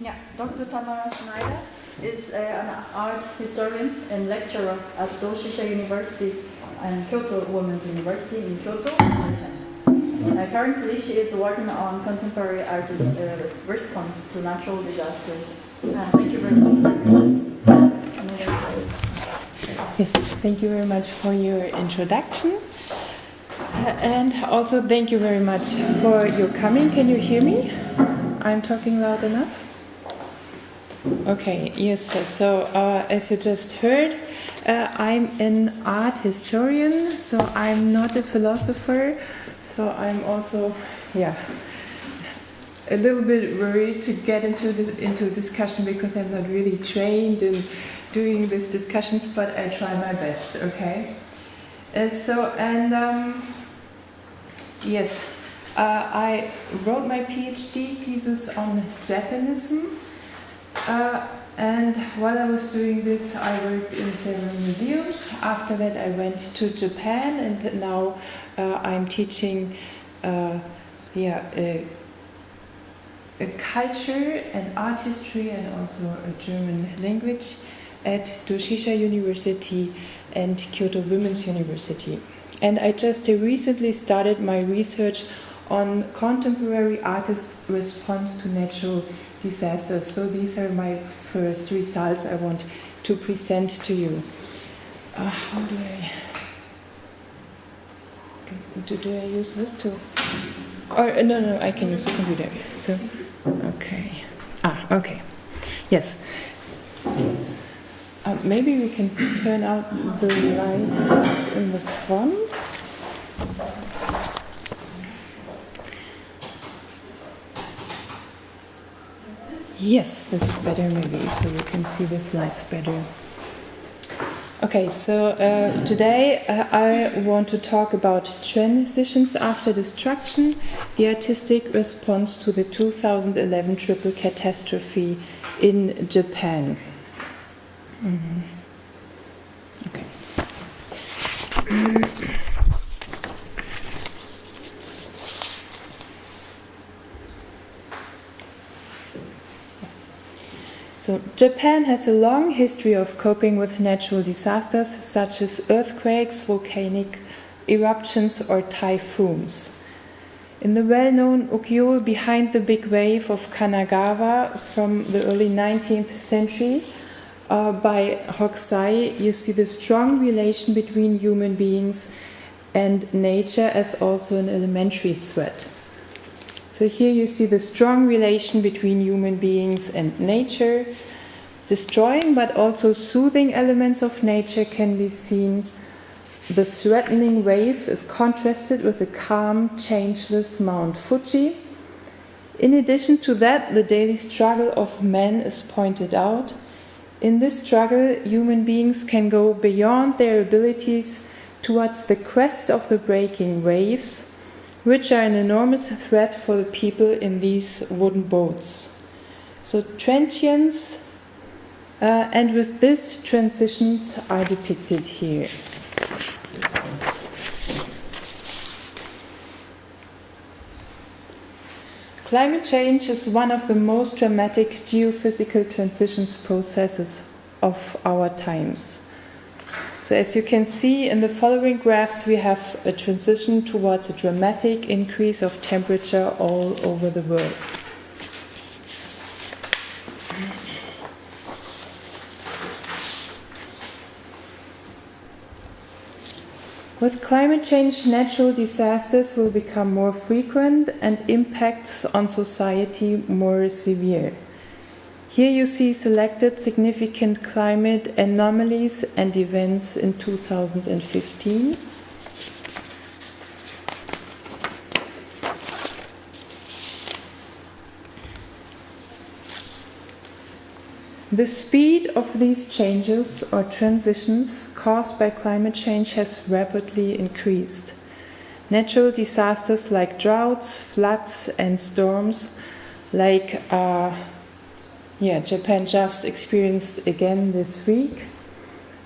yeah, Dr. Tamara Schneider is uh, an art historian and lecturer at Doshisha University and Kyoto Women's University in Kyoto. Uh, currently, she is working on contemporary artist uh, response to natural disasters. Uh, thank you very much. Yes, thank you very much for your introduction. Uh, and also thank you very much for your coming. Can you hear me? I'm talking loud enough? Okay, yes, so uh, as you just heard, uh, I'm an art historian, so I'm not a philosopher, so I'm also, yeah, a little bit worried to get into this, into discussion because I'm not really trained in doing these discussions, but I try my best, okay? Uh, so, and um, yes, uh, I wrote my PhD thesis on Japonism. Uh, and while I was doing this, I worked in several museums. After that, I went to Japan, and now uh, I'm teaching, uh, yeah, a, a culture and art history, and also a German language at Doshisha University and Kyoto Women's University. And I just recently started my research on contemporary artists' response to natural disasters. So these are my first results I want to present to you. Uh, how do I do, do I use this to? Or no, no, I can use the computer. So, okay. Ah, okay. Yes. yes. Uh, maybe we can turn out the lights in the front. Yes, this is better maybe, so you can see the slides better. Okay, so uh, today uh, I want to talk about transitions after destruction, the artistic response to the 2011 triple catastrophe in Japan. Mm-hmm. Okay. So, Japan has a long history of coping with natural disasters such as earthquakes, volcanic eruptions, or typhoons. In the well known ukiyo behind the big wave of Kanagawa from the early 19th century, uh, by Hokusai, you see the strong relation between human beings and nature as also an elementary threat. So here you see the strong relation between human beings and nature. Destroying but also soothing elements of nature can be seen. The threatening wave is contrasted with the calm, changeless Mount Fuji. In addition to that, the daily struggle of man is pointed out in this struggle, human beings can go beyond their abilities towards the crest of the breaking waves, which are an enormous threat for the people in these wooden boats. So, transients, uh, and with this, transitions are depicted here. Climate change is one of the most dramatic geophysical transitions processes of our times. So, as you can see in the following graphs, we have a transition towards a dramatic increase of temperature all over the world. With climate change, natural disasters will become more frequent and impacts on society more severe. Here you see selected significant climate anomalies and events in 2015. The speed of these changes or transitions caused by climate change has rapidly increased. Natural disasters like droughts, floods, and storms, like uh, yeah, Japan just experienced again this week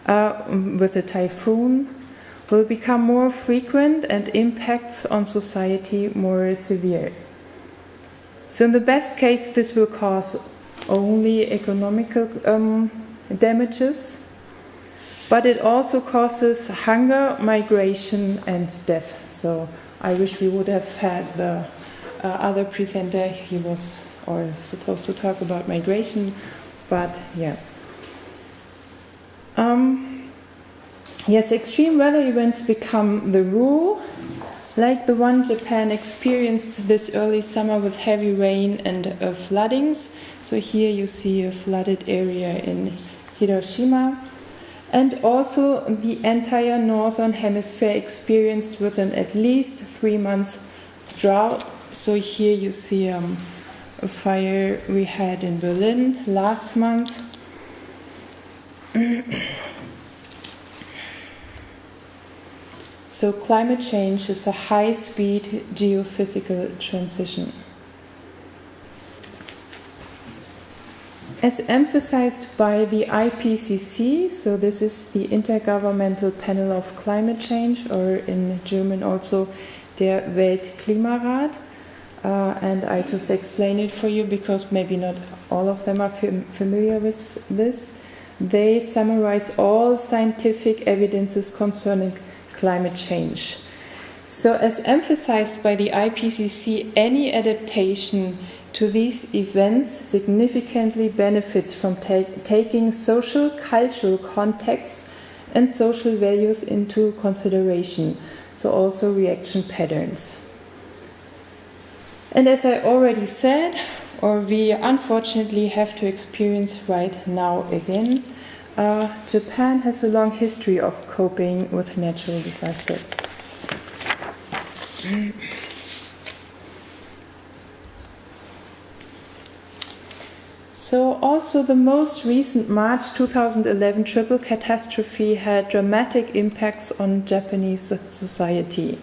uh, with a typhoon, will become more frequent and impacts on society more severe. So, in the best case, this will cause only economical um, damages, but it also causes hunger, migration, and death. So, I wish we would have had the uh, other presenter. He was or supposed to talk about migration, but yeah. Um, yes, extreme weather events become the rule, like the one Japan experienced this early summer with heavy rain and uh, floodings. So here you see a flooded area in Hiroshima. And also the entire northern hemisphere experienced within at least three months drought. So here you see um, a fire we had in Berlin last month. so, climate change is a high speed geophysical transition. As emphasized by the IPCC, so this is the Intergovernmental Panel of Climate Change, or in German also der Weltklimarat, uh, and I just explain it for you because maybe not all of them are fam- familiar with this. They summarize all scientific evidences concerning climate change. So, as emphasized by the IPCC, any adaptation to these events significantly benefits from ta- taking social, cultural contexts and social values into consideration, so also reaction patterns. And as I already said, or we unfortunately have to experience right now again, uh, Japan has a long history of coping with natural disasters. So, also the most recent March 2011 triple catastrophe had dramatic impacts on Japanese society.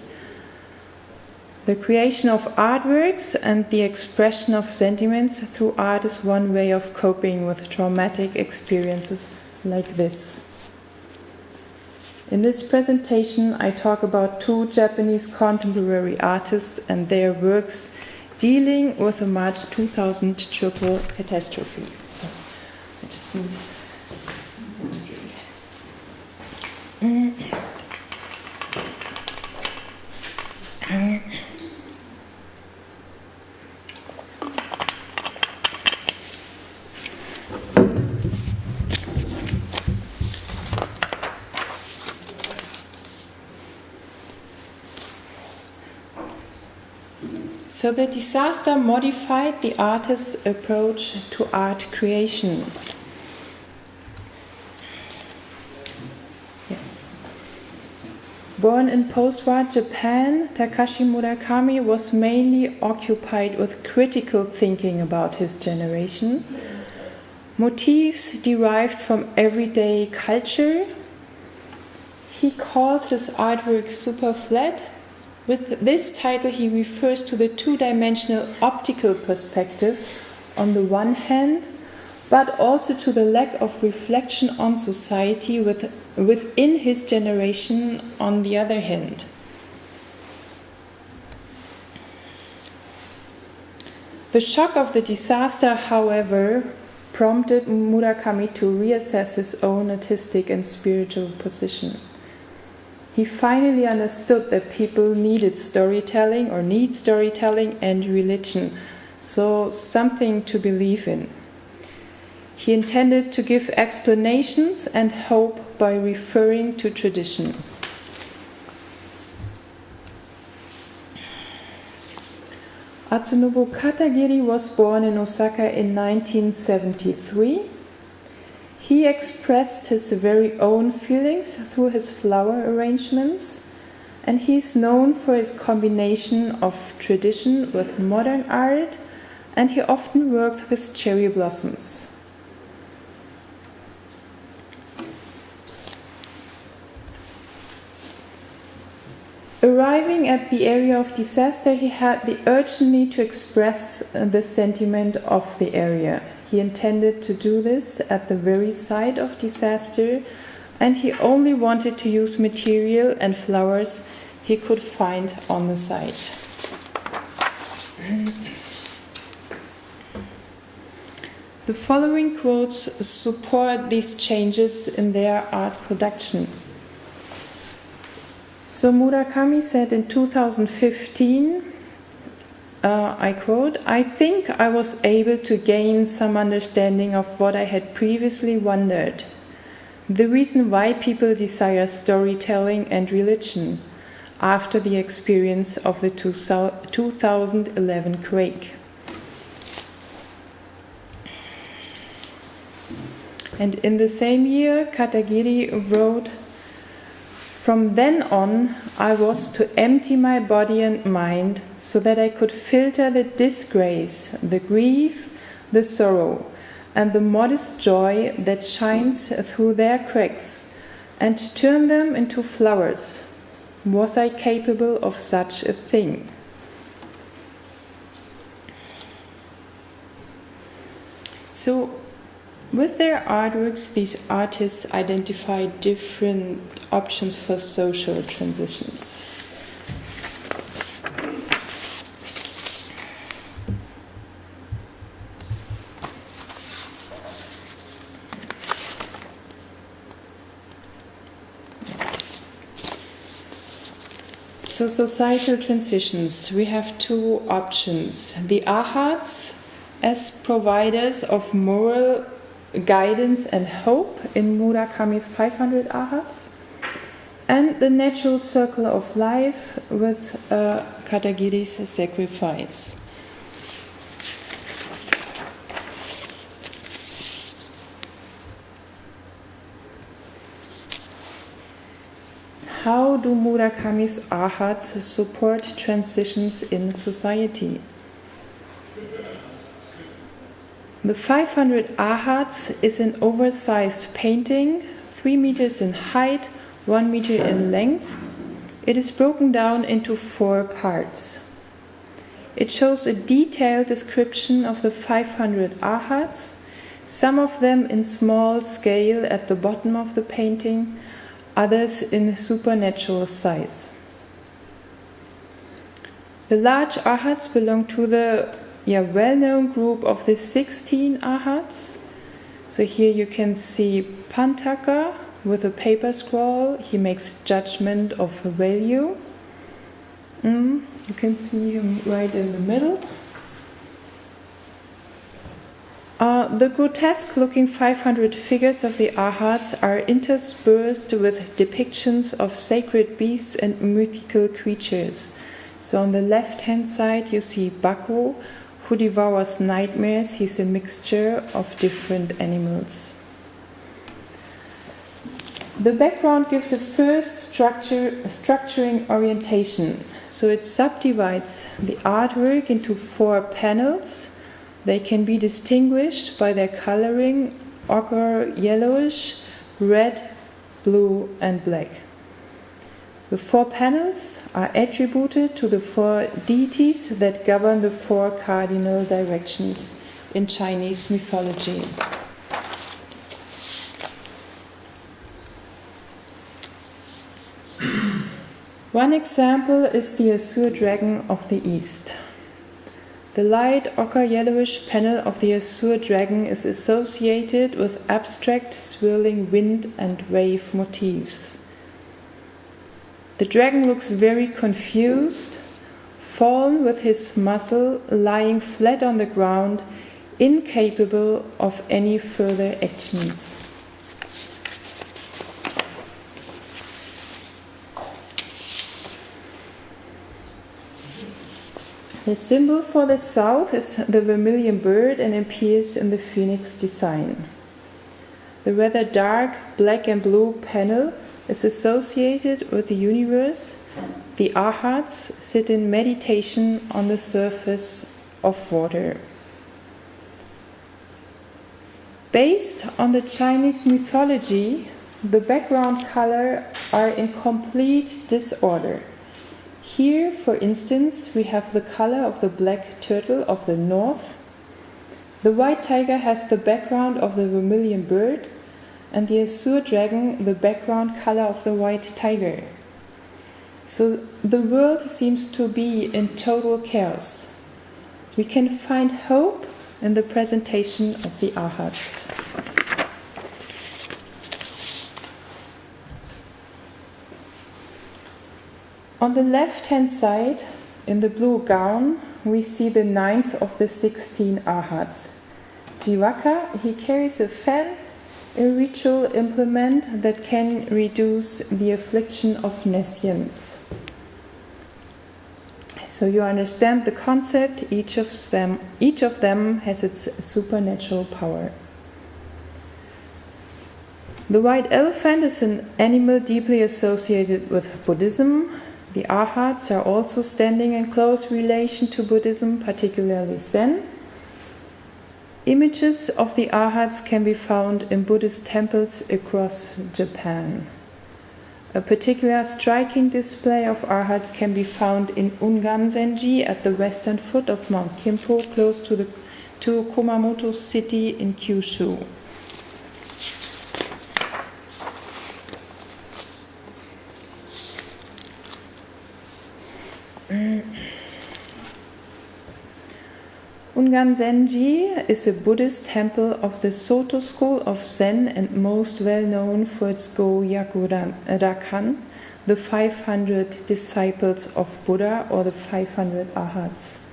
The creation of artworks and the expression of sentiments through art is one way of coping with traumatic experiences like this. In this presentation, I talk about two Japanese contemporary artists and their works dealing with the March 2000 triple catastrophe. So, I just need something to drink. So the disaster modified the artist's approach to art creation. Born in post war Japan, Takashi Murakami was mainly occupied with critical thinking about his generation. Motifs derived from everyday culture. He calls his artwork super flat with this title, he refers to the two dimensional optical perspective on the one hand, but also to the lack of reflection on society with, within his generation on the other hand. The shock of the disaster, however, prompted Murakami to reassess his own artistic and spiritual position he finally understood that people needed storytelling or need storytelling and religion, so something to believe in. He intended to give explanations and hope by referring to tradition. Atsunobu Katagiri was born in Osaka in 1973 he expressed his very own feelings through his flower arrangements, and he is known for his combination of tradition with modern art, and he often worked with cherry blossoms. Arriving at the area of disaster, he had the urgent need to express the sentiment of the area. He intended to do this at the very site of disaster, and he only wanted to use material and flowers he could find on the site. The following quotes support these changes in their art production. So Murakami said in 2015, uh, I quote, I think I was able to gain some understanding of what I had previously wondered. The reason why people desire storytelling and religion after the experience of the 2011 quake. And in the same year, Katagiri wrote, From then on, I was to empty my body and mind so that I could filter the disgrace, the grief, the sorrow, and the modest joy that shines through their cracks, and turn them into flowers. Was I capable of such a thing? So, with their artworks, these artists identify different options for social transitions. So, societal transitions, we have two options. The Arhats as providers of moral guidance and hope in Murakami's 500 Arhats, and the natural circle of life with uh, Katagiri's sacrifice. How do Murakami's Arhats support transitions in society? The 500 Arhats is an oversized painting, 3 meters in height, 1 meter in length. It is broken down into four parts. It shows a detailed description of the 500 arhats, some of them in small scale at the bottom of the painting, others in supernatural size. The large arhats belong to the yeah, well-known group of the 16 arhats. So here you can see Panthaka with a paper scroll. He makes judgment of value. Mm, you can see him right in the middle. Uh, the grotesque looking 500 figures of the Arhats are interspersed with depictions of sacred beasts and mythical creatures. So on the left hand side, you see Baku, who devours nightmares. He's a mixture of different animals. The background gives a first structure, a structuring orientation. So it subdivides the artwork into four panels they can be distinguished by their coloring ochre yellowish, red, blue, and black. The four panels are attributed to the four deities that govern the four cardinal directions in Chinese mythology. One example is the Azure Dragon of the East. The light ochre yellowish panel of the azure dragon is associated with abstract swirling wind and wave motifs. The dragon looks very confused, fallen with his muzzle lying flat on the ground, incapable of any further actions. The symbol for the south is the vermilion bird and appears in the phoenix design. The rather dark black and blue panel is associated with the universe. The arhats sit in meditation on the surface of water. Based on the Chinese mythology, the background color are in complete disorder. Here, for instance, we have the color of the black turtle of the north. The white tiger has the background of the vermilion bird, and the azure dragon the background color of the white tiger. So the world seems to be in total chaos. We can find hope in the presentation of the Arhats. On the left hand side, in the blue gown, we see the ninth of the 16 Arhats. Jivaka, he carries a fan, a ritual implement that can reduce the affliction of nescience. So you understand the concept, each of them, each of them has its supernatural power. The white elephant is an animal deeply associated with Buddhism. The Arhats are also standing in close relation to Buddhism, particularly Zen. Images of the Arhats can be found in Buddhist temples across Japan. A particular striking display of Arhats can be found in Ungan-zenji at the western foot of Mount Kimpo, close to, the, to Kumamoto city in Kyushu. Ungan Zenji is a Buddhist temple of the Soto school of Zen and most well known for its Go Rakan, the 500 disciples of Buddha or the 500 Arhats.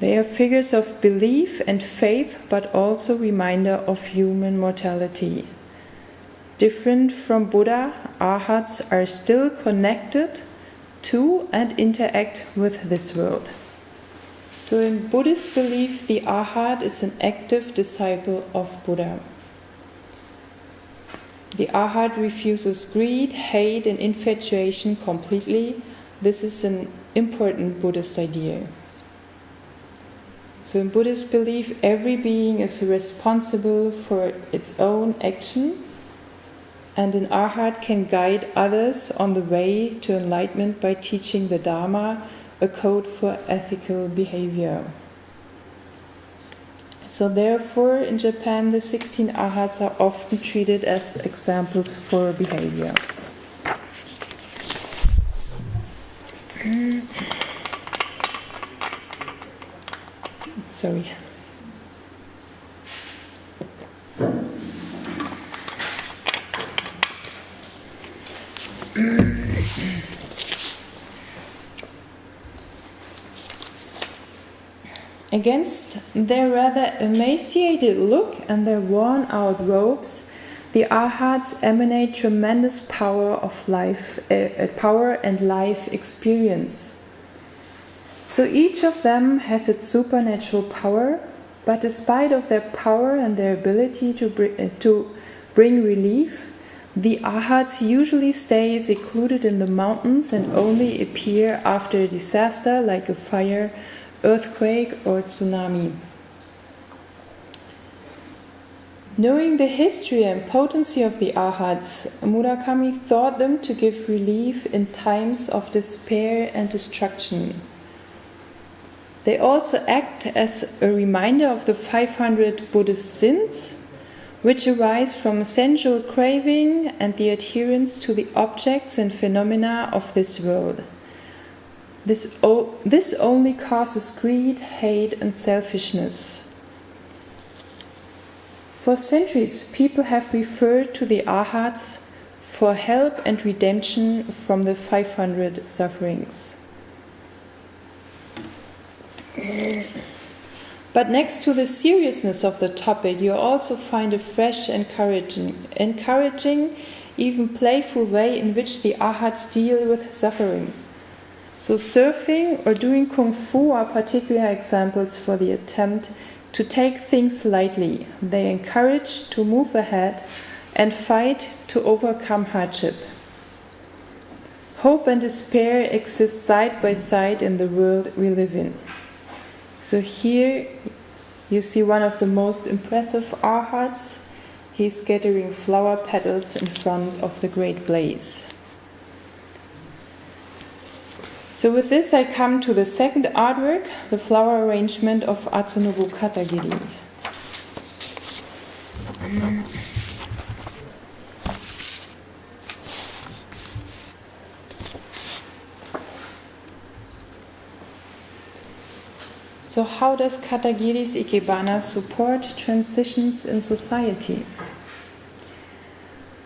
They are figures of belief and faith, but also reminder of human mortality. Different from Buddha, Arhats are still connected to and interact with this world. So, in Buddhist belief, the Arhat is an active disciple of Buddha. The Arhat refuses greed, hate, and infatuation completely. This is an important Buddhist idea. So, in Buddhist belief, every being is responsible for its own action and an arhat can guide others on the way to enlightenment by teaching the Dharma, a code for ethical behavior. So, therefore, in Japan, the 16 arhats are often treated as examples for behavior. Sorry. Against their rather emaciated look and their worn out robes, the Arhats emanate tremendous power of life, uh, power and life experience. So each of them has its supernatural power, but despite of their power and their ability to bring, uh, to bring relief, the Arhats usually stay secluded in the mountains and only appear after a disaster like a fire earthquake, or tsunami. Knowing the history and potency of the Arhats, Murakami thought them to give relief in times of despair and destruction. They also act as a reminder of the 500 Buddhist sins, which arise from sensual craving and the adherence to the objects and phenomena of this world. This, this only causes greed, hate, and selfishness. For centuries, people have referred to the Arhats for help and redemption from the 500 sufferings. But next to the seriousness of the topic, you also find a fresh, encouraging, encouraging, even playful way in which the Arhats deal with suffering. So, surfing or doing kung fu are particular examples for the attempt to take things lightly. They encourage to move ahead and fight to overcome hardship. Hope and despair exist side by side in the world we live in. So, here you see one of the most impressive arhats. He's scattering flower petals in front of the great blaze. So with this I come to the second artwork, the flower arrangement of Atsunobu Katagiri. So, how does Katagiri's Ikebana support transitions in society?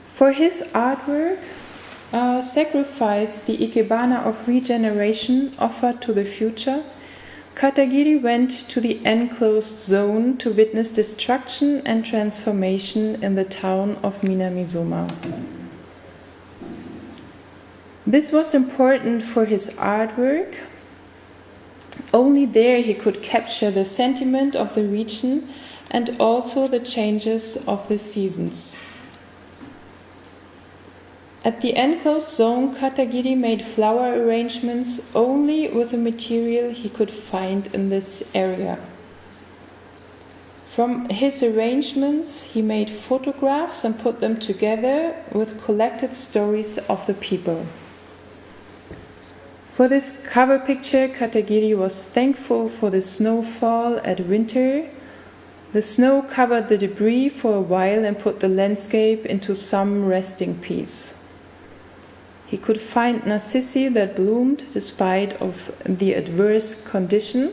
For his artwork, uh, sacrifice the Ikebana of regeneration offered to the future, Katagiri went to the enclosed zone to witness destruction and transformation in the town of Minamisoma. This was important for his artwork. Only there he could capture the sentiment of the region and also the changes of the seasons. At the enclosed zone, Katagiri made flower arrangements only with the material he could find in this area. From his arrangements, he made photographs and put them together with collected stories of the people. For this cover picture, Katagiri was thankful for the snowfall at winter. The snow covered the debris for a while and put the landscape into some resting peace. He could find narcissi that bloomed despite of the adverse condition.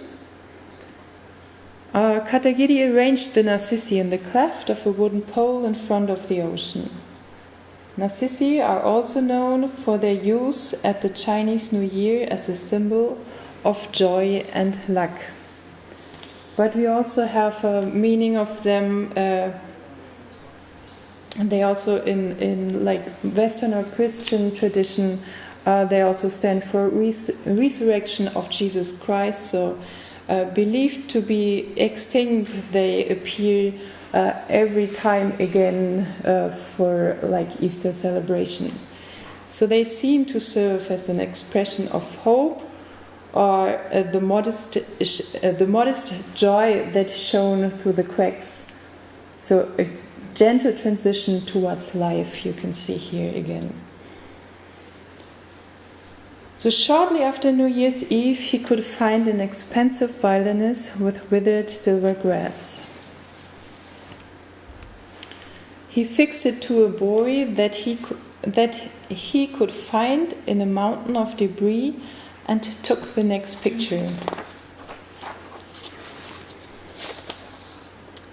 Uh, Katagiri arranged the narcissi in the cleft of a wooden pole in front of the ocean. Narcissi are also known for their use at the Chinese New Year as a symbol of joy and luck. But we also have a meaning of them. Uh, they also in in like Western or Christian tradition, uh, they also stand for res- resurrection of Jesus Christ. So, uh, believed to be extinct, they appear uh, every time again uh, for like Easter celebration. So they seem to serve as an expression of hope or uh, the modest uh, the modest joy that shone through the cracks. So a gentle transition towards life you can see here again. So shortly after New Year's Eve, he could find an expensive violinist with withered silver grass. He fixed it to a buoy that he could, that he could find in a mountain of debris and took the next picture.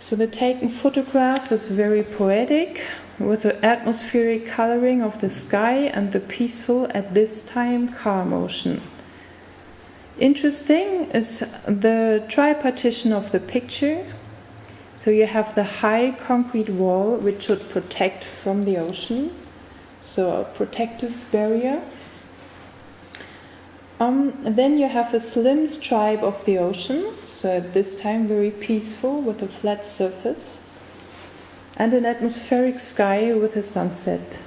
So the taken photograph is very poetic with the atmospheric coloring of the sky and the peaceful at this time calm ocean. Interesting is the tripartition of the picture so you have the high concrete wall which should protect from the ocean, so a protective barrier. Um, then you have a slim stripe of the ocean, so at this time very peaceful with a flat surface, and an atmospheric sky with a sunset.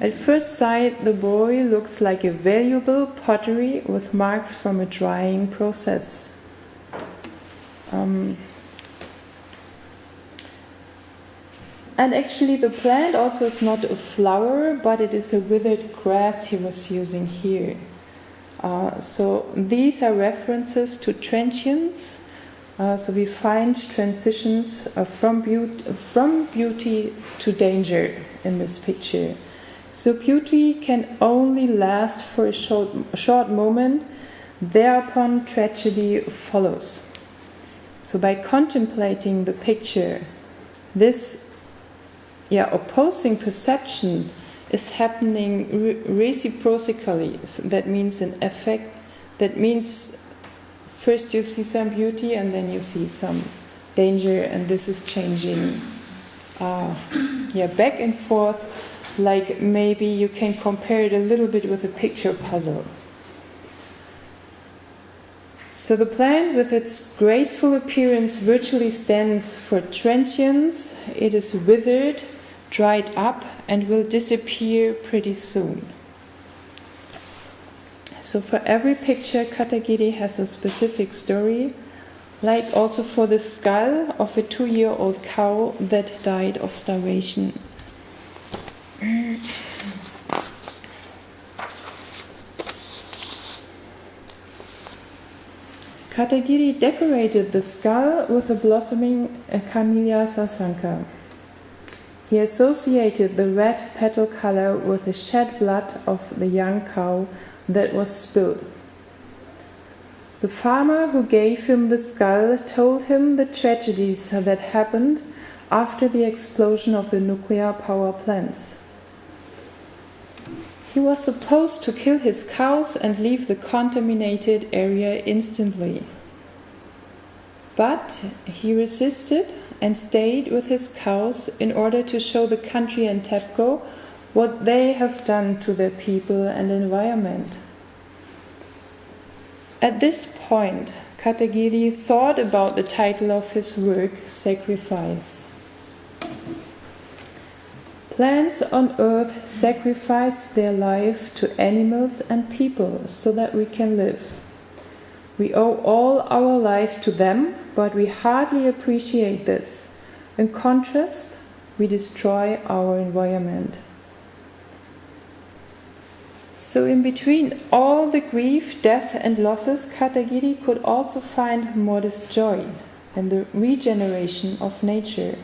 At first sight, the buoy looks like a valuable pottery with marks from a drying process. Um, And actually, the plant also is not a flower, but it is a withered grass he was using here. Uh, so these are references to transience. Uh, so we find transitions uh, from, beauty, from beauty to danger in this picture. So beauty can only last for a short, short moment, thereupon tragedy follows. So by contemplating the picture, this yeah, opposing perception is happening re- reciprocally. That means an effect. That means first you see some beauty and then you see some danger, and this is changing. Uh, yeah, back and forth. Like maybe you can compare it a little bit with a picture puzzle. So the plant, with its graceful appearance, virtually stands for transience. It is withered, dried up and will disappear pretty soon. So, for every picture, Katagiri has a specific story, like also for the skull of a two year old cow that died of starvation. Katagiri decorated the skull with a blossoming Camellia sasanqua. He associated the red petal color with the shed blood of the young cow that was spilled. The farmer who gave him the skull told him the tragedies that happened after the explosion of the nuclear power plants. He was supposed to kill his cows and leave the contaminated area instantly. But he resisted and stayed with his cows in order to show the country and TEPCO what they have done to their people and environment. At this point, Katagiri thought about the title of his work, Sacrifice. Plants on earth sacrifice their life to animals and people so that we can live. We owe all our life to them, but we hardly appreciate this. In contrast, we destroy our environment. So, in between all the grief, death, and losses, Katagiri could also find modest joy and the regeneration of nature.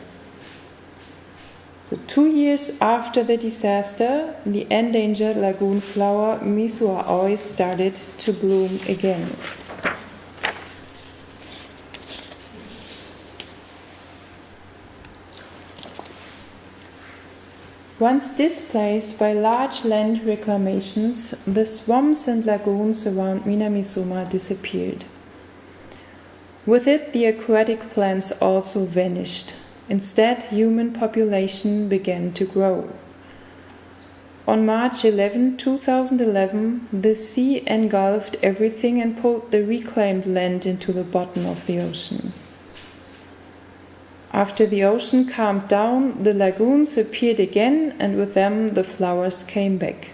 So, two years after the disaster, the endangered lagoon flower Mizuaoi started to bloom again. Once displaced by large land reclamations, the swamps and lagoons around Minamisoma disappeared. With it, the aquatic plants also vanished. Instead, human population began to grow. On March 11, 2011, the sea engulfed everything and pulled the reclaimed land into the bottom of the ocean. After the ocean calmed down, the lagoons appeared again, and with them the flowers came back.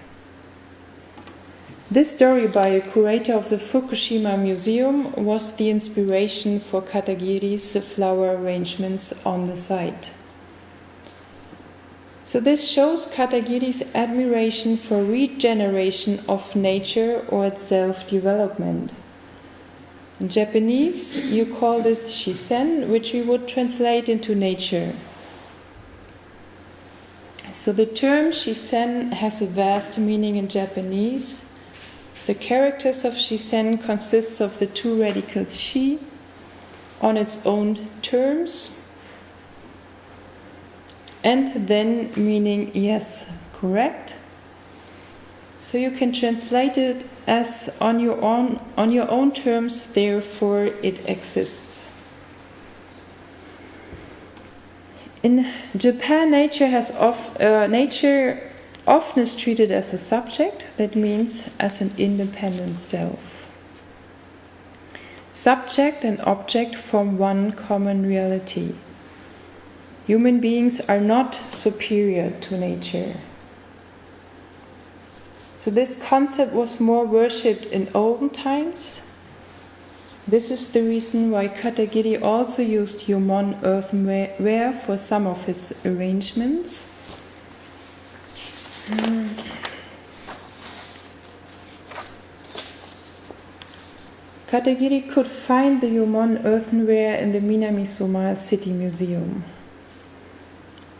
This story by a curator of the Fukushima Museum was the inspiration for Katagiri's flower arrangements on the site. So, this shows Katagiri's admiration for regeneration of nature or its self development. In Japanese, you call this shizen, which we would translate into nature. So, the term shizen has a vast meaning in Japanese the characters of shizen consists of the two radicals shi on its own terms and then meaning yes, correct. So you can translate it as on your own on your own terms, therefore it exists. In Japan, nature has off, uh, nature often is treated as a subject, that means as an independent self. Subject and object form one common reality. Human beings are not superior to nature. So, this concept was more worshipped in olden times. This is the reason why Katagiri also used Jomon earthenware for some of his arrangements. Katagiri could find the Jomon earthenware in the Minamisoma City Museum.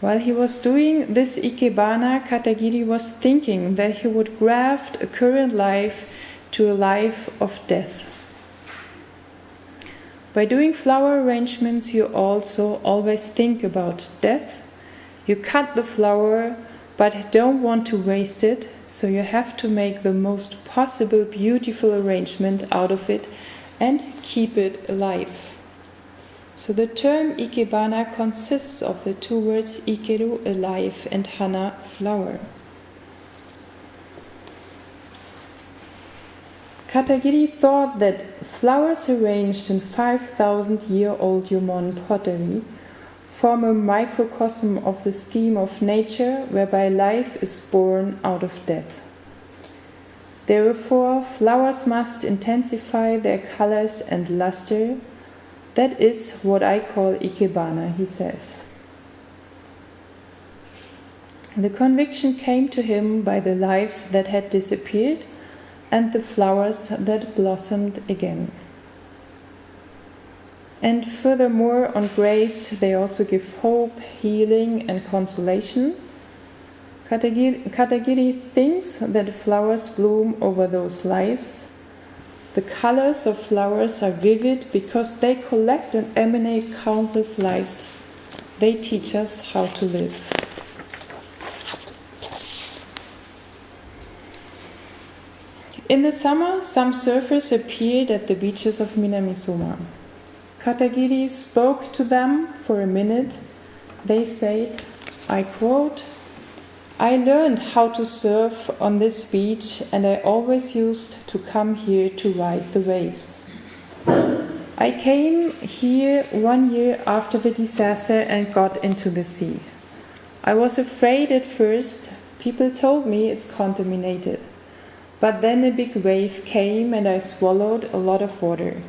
While he was doing this ikebana, Katagiri was thinking that he would graft a current life to a life of death. By doing flower arrangements, you also always think about death. You cut the flower but don't want to waste it, so you have to make the most possible beautiful arrangement out of it and keep it alive. So the term ikebana consists of the two words ikeru, alive, and hana, flower. Katagiri thought that flowers arranged in 5,000 year old Jomon pottery form a microcosm of the scheme of nature whereby life is born out of death. Therefore, flowers must intensify their colors and luster. That is what I call ikebana, he says. The conviction came to him by the lives that had disappeared and the flowers that blossomed again. And furthermore, on graves, they also give hope, healing, and consolation. Katagiri, Katagiri thinks that flowers bloom over those lives, The colors of flowers are vivid because they collect and emanate countless lives. They teach us how to live. In the summer, some surfers appeared at the beaches of Minamisoma. Katagiri spoke to them for a minute. They said, I quote, I learned how to surf on this beach and I always used to come here to ride the waves. I came here one year after the disaster and got into the sea. I was afraid at first. People told me it's contaminated. But then a big wave came and I swallowed a lot of water.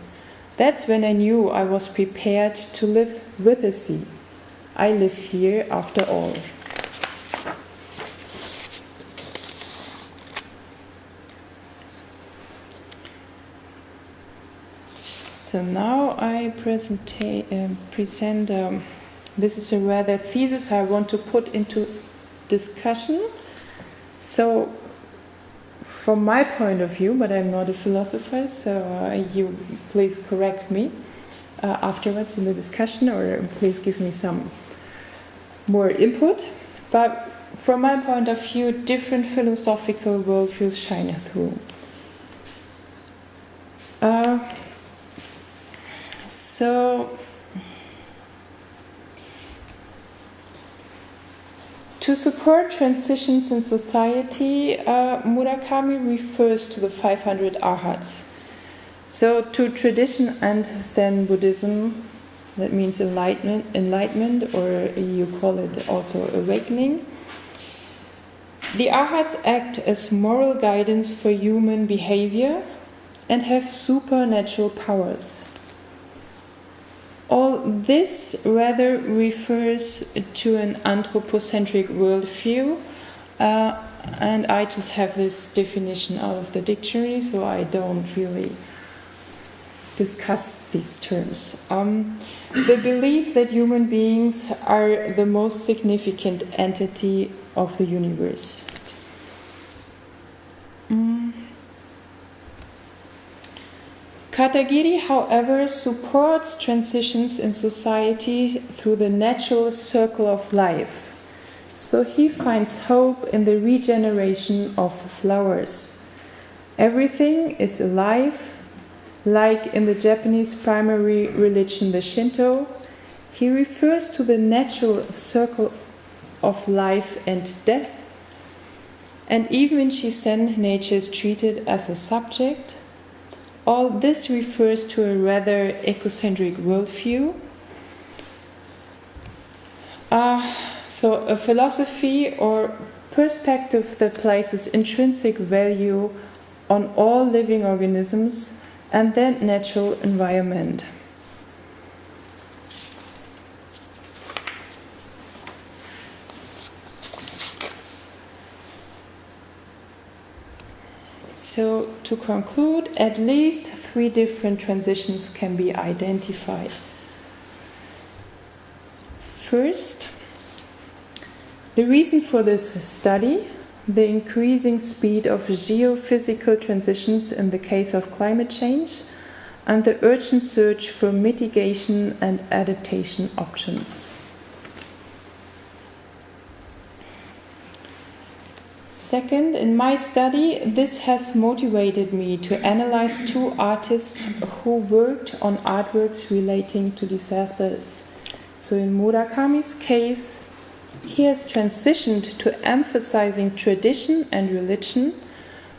That's when I knew I was prepared to live with the sea. I live here after all. So now I present, uh, present um, this is a rather thesis I want to put into discussion. So, from my point of view, but I'm not a philosopher, so uh, you please correct me uh, afterwards in the discussion or please give me some more input. But from my point of view, different philosophical worldviews shine through. Uh, so, to support transitions in society, uh, Murakami refers to the 500 arhats. So, to tradition and Zen Buddhism, that means enlightenment, enlightenment, or you call it also awakening. The arhats act as moral guidance for human behavior and have supernatural powers. All this rather refers to an anthropocentric worldview, uh, and I just have this definition out of the dictionary, so I don't really discuss these terms. Um, the belief that human beings are the most significant entity of the universe. Mm. Katagiri, however, supports transitions in society through the natural circle of life. So he finds hope in the regeneration of flowers. Everything is alive, like in the Japanese primary religion, the Shinto. He refers to the natural circle of life and death. And even in Shizen, nature is treated as a subject all this refers to a rather ecocentric worldview. Uh, so, a philosophy or perspective that places intrinsic value on all living organisms and their natural environment. So, to conclude, at least three different transitions can be identified. First, the reason for this study the increasing speed of geophysical transitions in the case of climate change and the urgent search for mitigation and adaptation options. Second, in my study, this has motivated me to analyze two artists who worked on artworks relating to disasters. So, in Murakami's case, he has transitioned to emphasizing tradition and religion,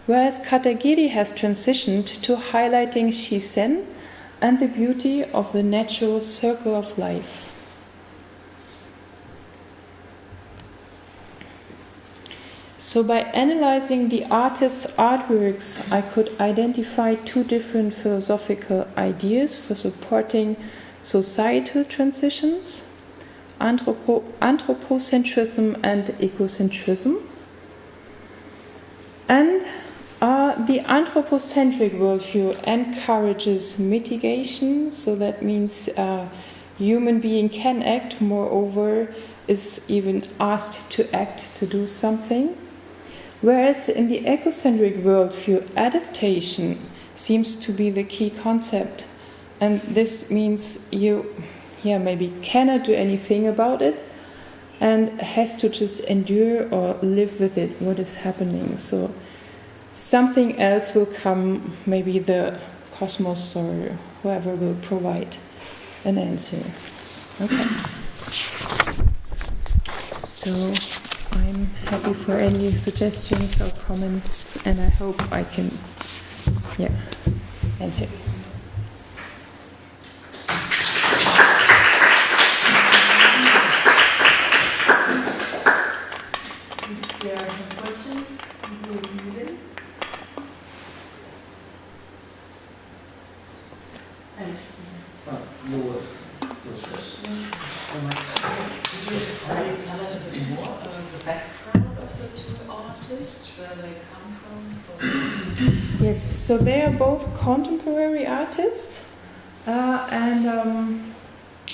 whereas Katagiri has transitioned to highlighting Shizen and the beauty of the natural circle of life. So, by analyzing the artist's artworks, I could identify two different philosophical ideas for supporting societal transitions anthropo- anthropocentrism and ecocentrism. And uh, the anthropocentric worldview encourages mitigation, so that means uh, human being can act, moreover, is even asked to act to do something. Whereas in the ecocentric worldview, adaptation seems to be the key concept. And this means you, yeah, maybe cannot do anything about it and has to just endure or live with it, what is happening. So something else will come, maybe the cosmos or whoever will provide an answer. Okay. So I'm happy for any suggestions or comments, and I hope I can, yeah, answer. If there are some questions, you will read them. And Uh, There was, was first. Could you uh, tell us a bit more about the background of the two artists, where they come from? Yes, so they are both contemporary artists, uh, and um,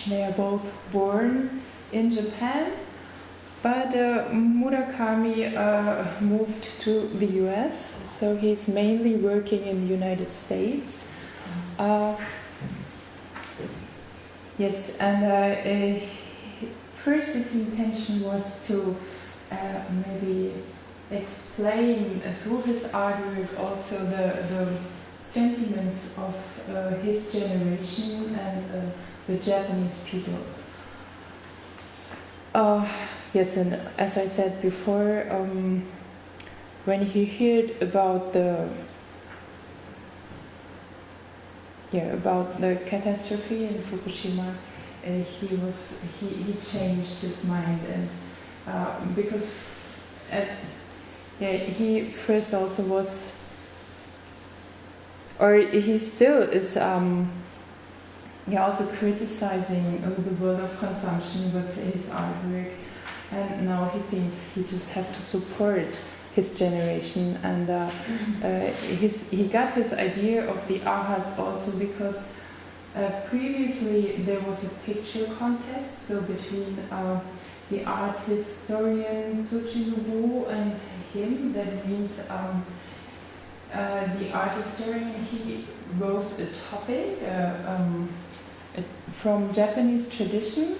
they are both born in Japan. But uh, Murakami uh, moved to the US, so he's mainly working in the United States. Uh, yes, and uh, uh, first his intention was to uh, maybe explain through his artwork also the, the sentiments of uh, his generation and uh, the Japanese people. Uh, yes, and as I said before, um, when he heard about the yeah about the catastrophe in Fukushima, uh, he was he, he changed his mind and uh, because at yeah, he first also was, or he still is, um, yeah, also criticizing uh, the world of consumption with his artwork, and now he thinks he just have to support his generation, and uh, uh, his he got his idea of the arhats also because uh, previously there was a picture contest, so between. Uh, the art historian Tsuji Nobuo and him. That means um, uh, the art historian he rose a topic uh, um, uh, from Japanese tradition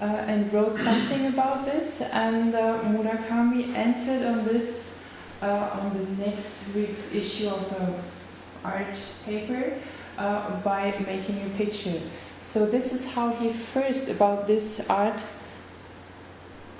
uh, and wrote something about this. And uh, Murakami answered on this uh, on the next week's issue of the art paper by making a picture. So this is how he first about this art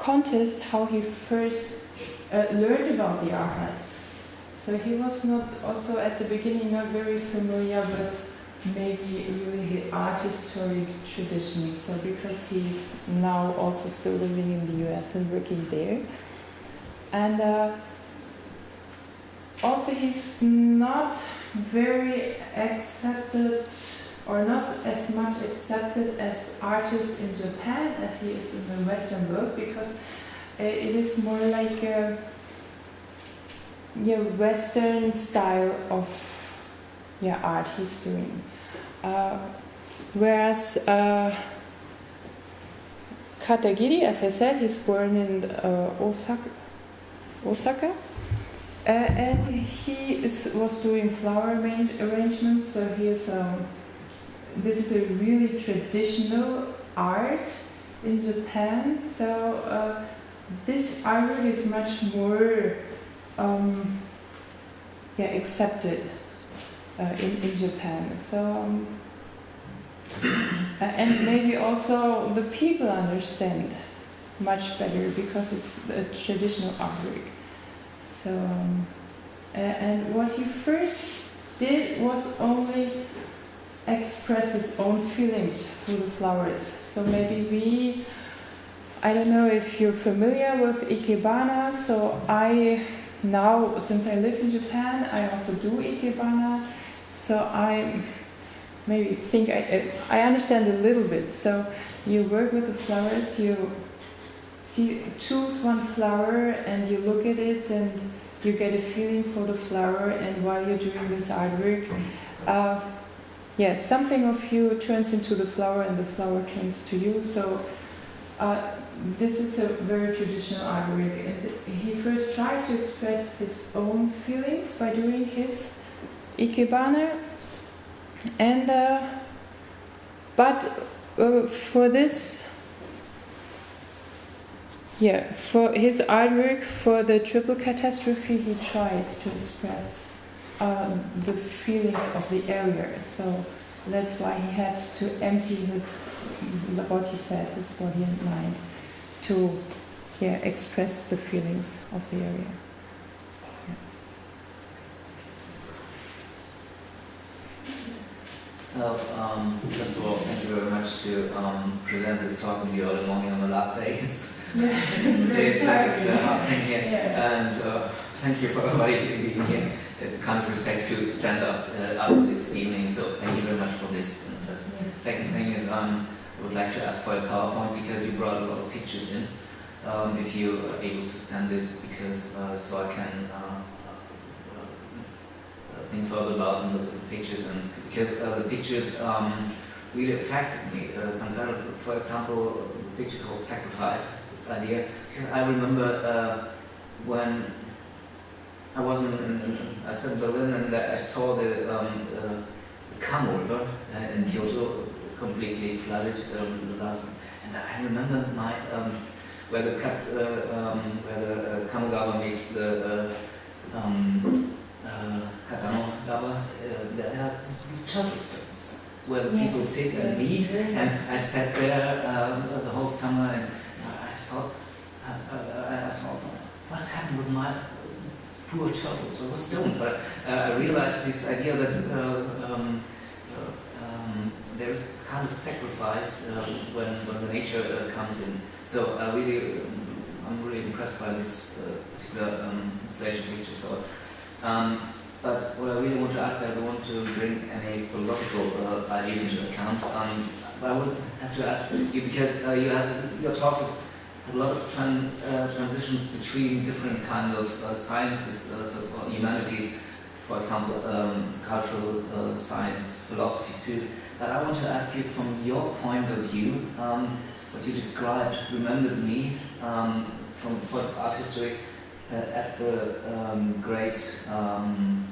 contest how he first uh, learned about the arhats. So he was not also at the beginning not very familiar with maybe really the art historic tradition. So because he's now also still living in the US and working there. And uh, also he's not very accepted or not as much accepted as artists in Japan as he is in the Western world because uh, it is more like a yeah, Western style of yeah, art he's doing. Uh, whereas uh, Katagiri, as I said, he's born in uh, Osaka, Osaka uh, and he is, was doing flower arrangements, so he is um, this is a really traditional art in Japan. So uh, this artwork is much more um, yeah accepted uh, in in Japan. So. Um, and maybe also the people understand much better because it's a traditional artwork. So, um, and what he first did was only express his own feelings through the flowers. So maybe we, I don't know if you're familiar with Ikebana, so I now, since I live in Japan, I also do Ikebana, so I maybe think I, I understand a little bit. So you work with the flowers, you see, choose one flower and you look at it and you get a feeling for the flower and while you're doing this artwork, uh, yes, something of you turns into the flower and the flower turns to you. So uh, this is a very traditional artwork. And he first tried to express his own feelings by doing his Ikebana, and uh, but uh, for this, yeah, for his artwork for the triple catastrophe, he tried to express um, the feelings of the area. So that's why he had to empty his, what he said, his body and mind, to yeah express the feelings of the area. So, um, first of all, thank you very much to um, present this talk in the early morning on the last day. It's, Yeah, it's, it's a hard thing here. Yeah. And uh, thank you for everybody being here. It's kind of respect to stand up uh, after this evening, so thank you very much for this. first Yes. Second thing is, um, I would like to ask for a PowerPoint because you brought a lot of pictures in. Um, if you are able to send it, because uh, so I can uh, uh, think further about and look at the pictures, and because uh, the pictures um, really affected me. Uh, some kind of, for example, a picture called "Sacrifice." This idea, because I remember uh, when I was in, in, I in Berlin and I saw the um, uh, the Kamo River uh, in Kyoto completely flooded um, the last and I remember my um, where the cut uh, um, where the uh, Kamogawa meets the uh, um, uh, Takano Gawa uh, there are these turtle stands where the people sit and meet and I sat there the whole summer and I thought I, I, I thought what's happened with my poor turtles was stones but uh, I realized this idea that uh, um, uh, um, there is kind of sacrifice uh, when, when the nature uh, comes in. So I really, um, I'm really impressed by this uh, particular um, installation picture. So, um, but what I really want to ask, I don't want to bring any philosophical ideas into account. Um, but I would have to ask you because you have your talk is a lot of tran uh, transitions between different kind of uh, sciences, uh, so uh, humanities, for example, um, cultural uh, science, philosophy too. But I want to ask you from your point of view, um, what you described remembered me um, from art history uh, at the um, great um,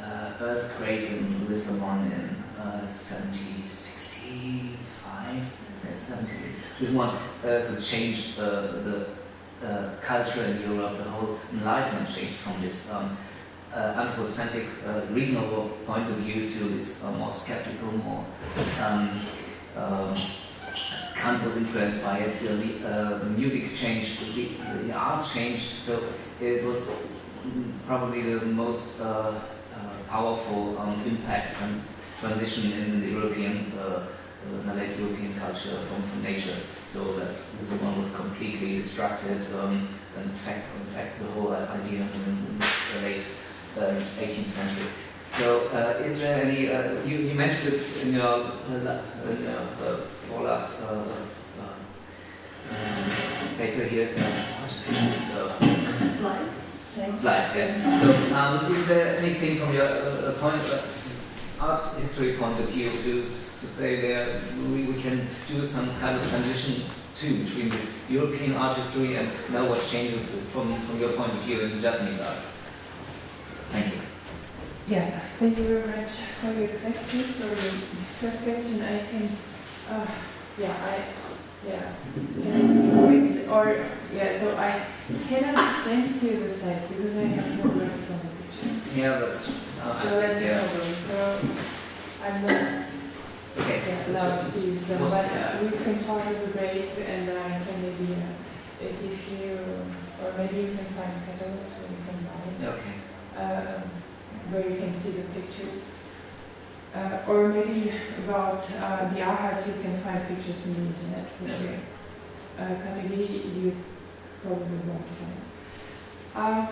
uh, earthquake in Lisbon in uh, 1765, 76. This one uh, changed uh, the uh, culture in Europe, the whole enlightenment changed from this um, uh, anthropocentric, uh, reasonable point of view to this uh, more skeptical, more um, um, Kant was influenced by it. The, the music changed, the, the art changed. So it was probably the most powerful um, impact and transition in the European, Malay European culture from, from nature. So that this one was completely distracted. Um, and in fact, in fact, the whole idea in, the late uh, 18th century. So, uh, is there any? Uh, you, you mentioned it in your, uh, in your uh, for last uh, uh, um, paper here. Uh, what is this? Uh, Slide. Slide. Yeah. So, um, is there anything from your uh, uh, point, uh, art history point of view to, to say there we, we can do some kind of transitions too between this European art history and now what changes from, from your point of view in Japanese art? Thank you. Yeah, thank you very much for your questions. So the first question I can, uh, yeah, I, yeah, or yeah, so I cannot send you the slides because I have no records on the pictures. Yeah, that's. Uh, So think, that's yeah. problem. So I'm not Okay. yeah, allowed to use them, but yeah. we can talk the break and I can maybe uh, give you, or maybe you can find catalogs where you can buy Okay. uh, where you can see the pictures. Uh, or maybe about uh, the arhats, you can find pictures on the internet for sure. Uh, Katagiri you probably won't find. Uh,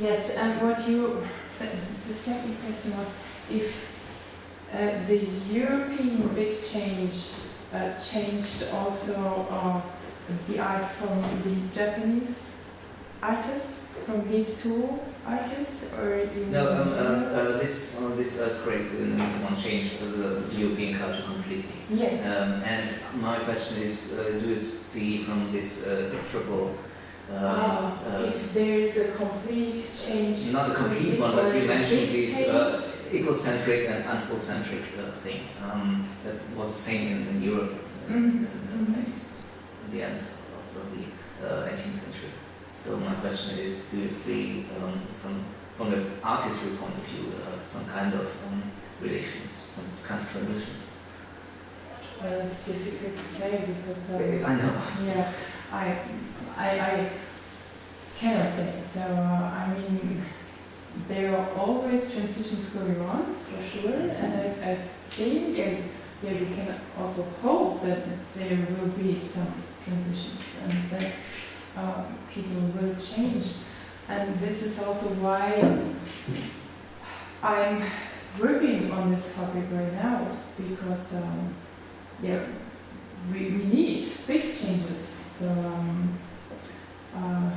yes, and what you, the, the second question was if uh, the European big change uh, changed also uh, the art from the Japanese artists, from these two artists, or you No, um, uh, uh, this uh, this earthquake in Lisbon changed the, the European culture completely. Yes. Um, and my question is, uh, do you see from this uh, triple uh, Ah, uh, if there's a complete change. not a complete one, but you mentioned this uh, ecocentric and anthropocentric uh, thing um, that was the same in, in Europe uh, Mhm, in the mhm. 90s, at the end of, the uh, 18th century. So my question is, do you see um, some, from the artistry point of view, uh, some kind of um, relations, some kind of transitions? Well, it's difficult to say because. um, I know. Yeah, I, I, I cannot say. So, uh, I mean, there are always transitions going on, for sure, and I, I think, and yeah, we can also hope that there will be some transitions and that uh, people will change. And this is also why I'm working on this topic right now, because, um, yeah, we, we need big changes. So, um, uh,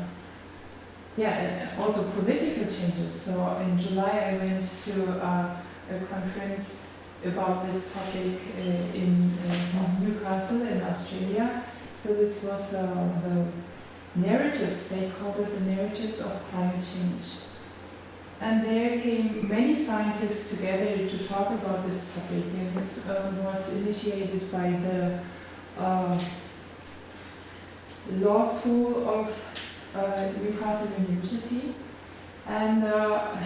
yeah, also political changes. So in July I went to uh, a conference about this topic uh, in uh, Newcastle in Australia. So this was uh, the narratives, they called it the narratives of climate change. And there came many scientists together to talk about this topic. And this uh, was initiated by the uh, law school of uh, Newcastle University. And uh,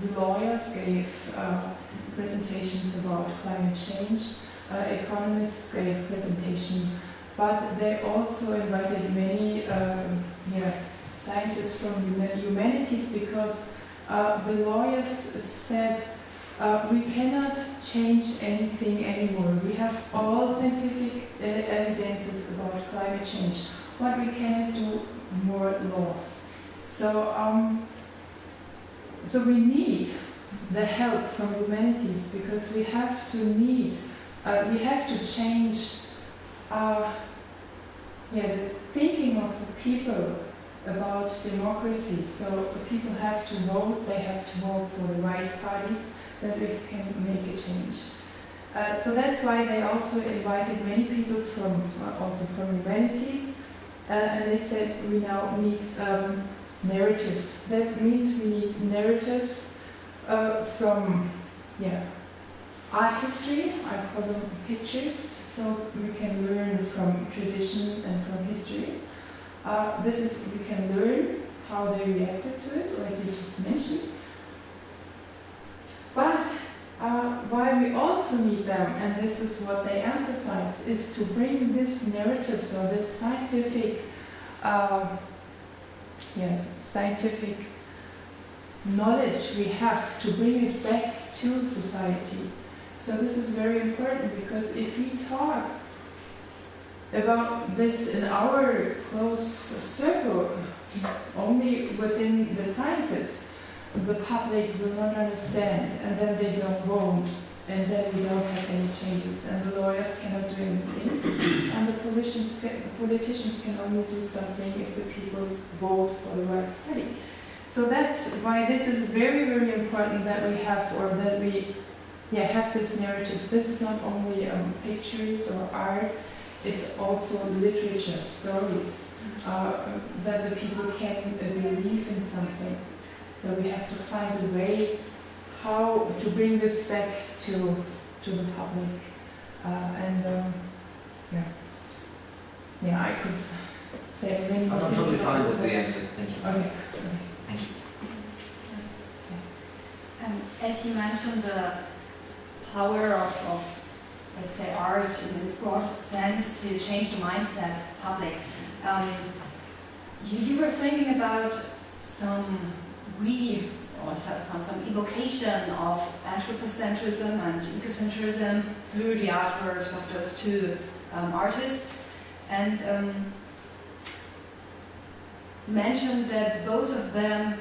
the lawyers gave uh, presentations about climate change. Uh, economists gave presentations, but they also invited many um, yeah, scientists from huma- humanities because uh, the lawyers said uh, we cannot change anything anymore. We have all scientific uh, evidences about climate change, What we cannot do more laws. So, um, so we need the help from humanities because we have to need, uh, we have to change, uh, yeah, the thinking of the people about democracy. So the people have to vote, they have to vote for the right parties, that we can make a change. Uh, so that's why they also invited many people from, uh, also from humanities, uh, and they said we now need um, narratives. That means we need narratives uh, from, yeah, art history, I call them pictures, so we can learn from tradition and from history. Uh, this is, we can learn how they reacted to it, like you just mentioned. But uh, why we also need them, and this is what they emphasize, is to bring this narrative, so this scientific, uh, yes, scientific knowledge we have to bring it back to society. So this is very important because if we talk about this in our close circle, only within the scientists, the public will not understand, and then they don't vote, and then we don't have any changes, and the lawyers cannot do anything, and the politicians can, politicians can only do something if the people vote for the right party. So that's why this is very, very important that we have, or that we, yeah, have these narratives. This is not only um, pictures or art; it's also literature, stories, uh, that the people can believe in something. So we have to find a way how to bring this back to to the public. Uh, and um, yeah, yeah, I could say many I'm more totally things, fine with the answer. Thank you. Okay. Thank you. Um, as you mentioned, the power of, of, let's say, art in the broadest sense to change the mindset of the public. Um, you, you were thinking about some re or so- some, some evocation of anthropocentrism and ecocentrism through the artworks of those two um, artists, and um, mentioned that both of them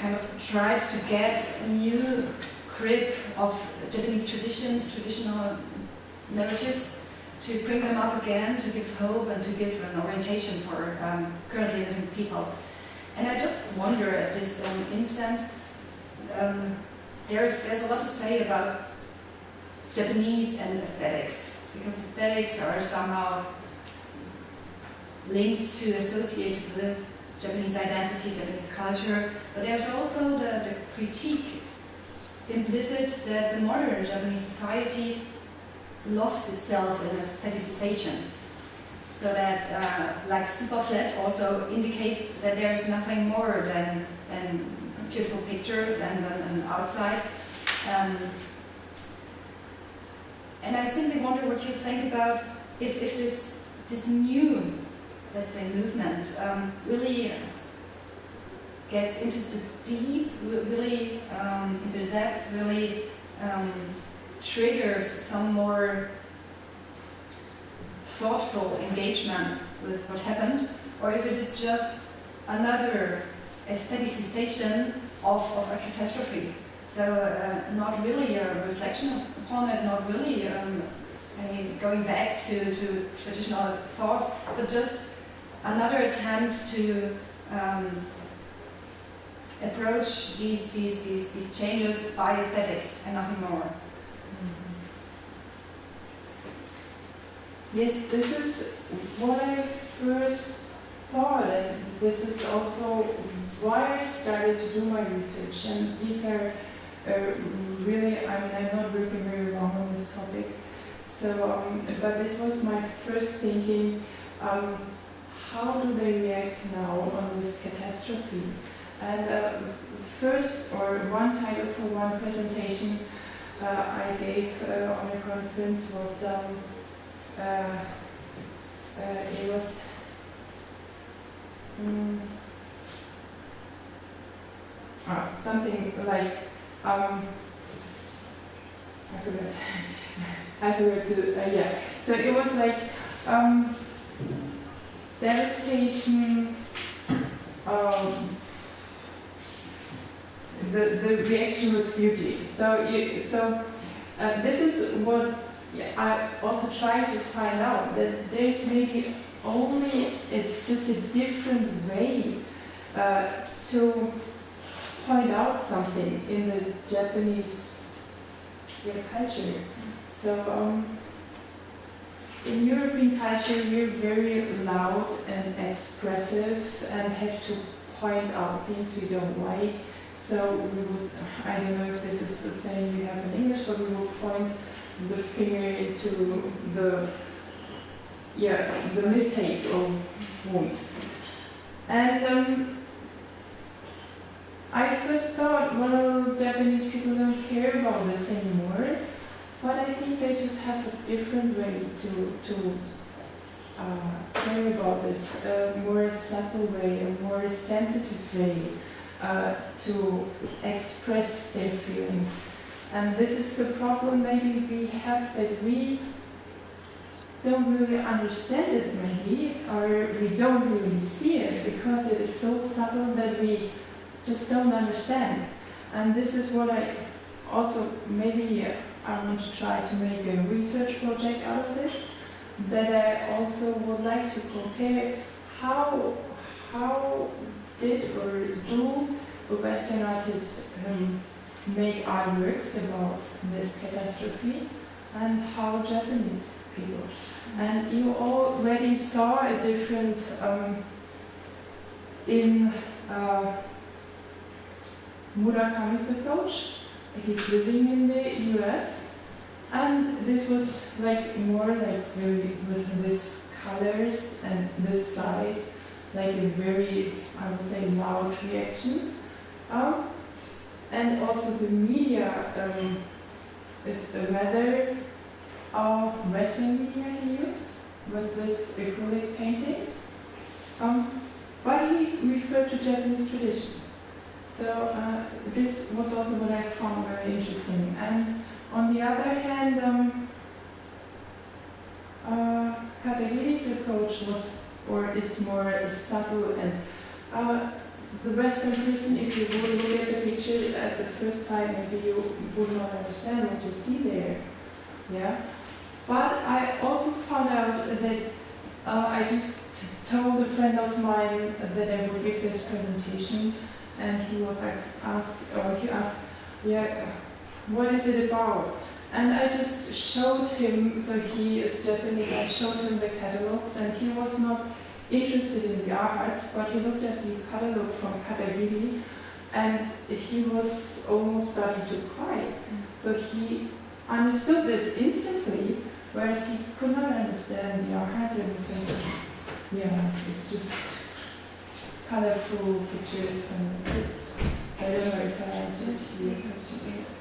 kind of tried to get a new grip of Japanese traditions, traditional narratives, to bring them up again, to give hope and to give an orientation for um, currently living people. And I just wonder at this um, instance, um, there's, there's a lot to say about Japanese and aesthetics, because aesthetics are somehow linked to, associated with Japanese identity, Japanese culture, but there's also the, the critique implicit that the modern Japanese society lost itself in aestheticization. So that, uh, like Superflat also indicates that there's nothing more than, than beautiful pictures and an outside. Um, and I simply wonder what you think about if, if this, this new, let's say, movement um, really gets into the deep, really um, into the depth, really um, triggers some more thoughtful engagement with what happened, or if it is just another aestheticization of, of a catastrophe. So uh, not really a reflection upon it, not really um, going back to, to traditional thoughts, but just another attempt to um, approach these, these, these, these changes by aesthetics and nothing more. Yes, this is what I first thought, and this is also why I started to do my research. And these are uh, really, I mean, I'm not working very long on this topic. So, um, but this was my first thinking, um, how do they react now on this catastrophe? And uh, first, or one title for one presentation uh, I gave uh, on a conference was, um, it was, um, something like um, I forgot. I forgot to, uh, yeah. So it was like um, devastation, um, the, the reaction with beauty. So, you, so uh, this is what I also try to find out that there's maybe only a, just a different way uh, to point out something in the Japanese culture. So um, in European culture, we're very loud and expressive and have to point out things we don't like. So we would, I don't know if this is the same you have in English, but we will point the finger into the, yeah, the mistake of wound. And um, I first thought, well, Japanese people don't care about this anymore, but I think they just have a different way to, to uh, care about this, a more subtle way, a more sensitive way uh, to express their feelings. And this is the problem maybe we have that we don't really understand it maybe, or we don't really see it because it is so subtle that we just don't understand. And this is what I also maybe uh, I want to try to make a research project out of this. That I also would like to compare how how did or do Western artists um, make artworks about this catastrophe and how Japanese people. And you already saw a difference um, in uh, Murakami's approach. He's living in the US. And this was like more like very, with this colors and this size, like a very, I would say, loud reaction. Um, and also the media um, is rather uh, Western media he used with this acrylic painting. Um, but he referred to Japanese tradition. So uh, this was also what I found very interesting. And on the other hand, um, uh, Katagiri's approach was, or is more subtle and uh, the Western person, if you would look at the picture at the first sight, maybe you would not understand what you see there. Yeah. But I also found out that uh, I just told a friend of mine that I would give this presentation and he was asked, or he asked, yeah, what is it about? And I just showed him, so he is Japanese, I showed him the catalogs and he was not interested in the arts, but he looked at the catalog from Katagiri and he was almost starting to cry. So he understood this instantly, whereas he could not understand the arts and think, yeah, it's just colorful pictures and I don't know if I answered your question.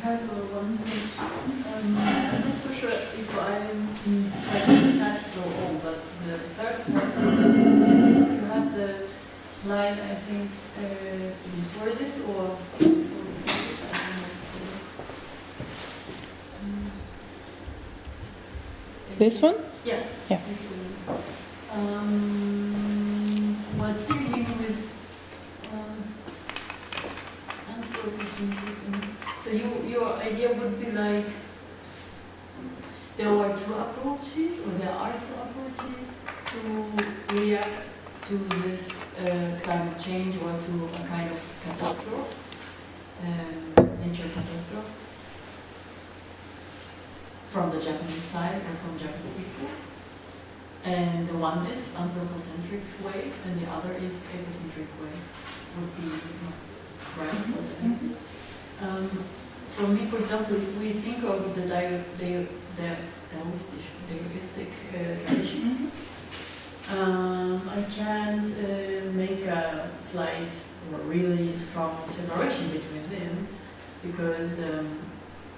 Uh, one thing. Um, I'm not so sure if I'm if I didn't catch so all, but the third part is you have the slide, I think, uh, before this or before this, I don't know. So, um, This one? Yeah. Yeah. Um, what do you mean with um? So you, your idea would be like there were two approaches, or there are two approaches to react to this uh, climate change or to a kind of catastrophe, um, nature catastrophe, from the Japanese side or from Japanese people. And the one is anthropocentric way, and the other is ecocentric way. Would be right? I mean. Um, for me, for example, if we think of the the, the Taoistic, Taoistic uh, tradition, um, I can't uh, make a slight or really strong separation between them because um,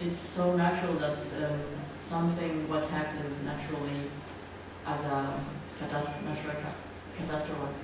it's so natural that um, something what happens naturally as a catastrophe, natural ca- catastrophe,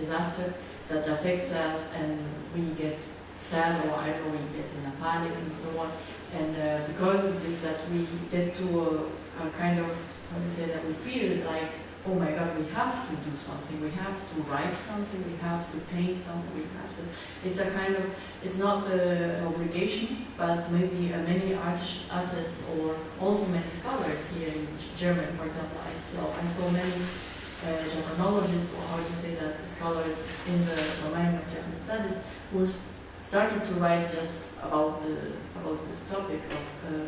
disaster that affects us and we get sad or don't we get in a panic and so on. And uh, because of this, that we get to a, a kind of, how do you say that, we feel like, oh my God, we have to do something, we have to write something, we have to paint something, we have to. It's a kind of, it's not uh, an obligation, but maybe uh, many artists, artists or also many scholars here in Germany, for example, I saw, I saw many uh, Japanologists, or how do you say that, scholars in the domain of Japanese studies, who s- started to write just about the about this topic of uh,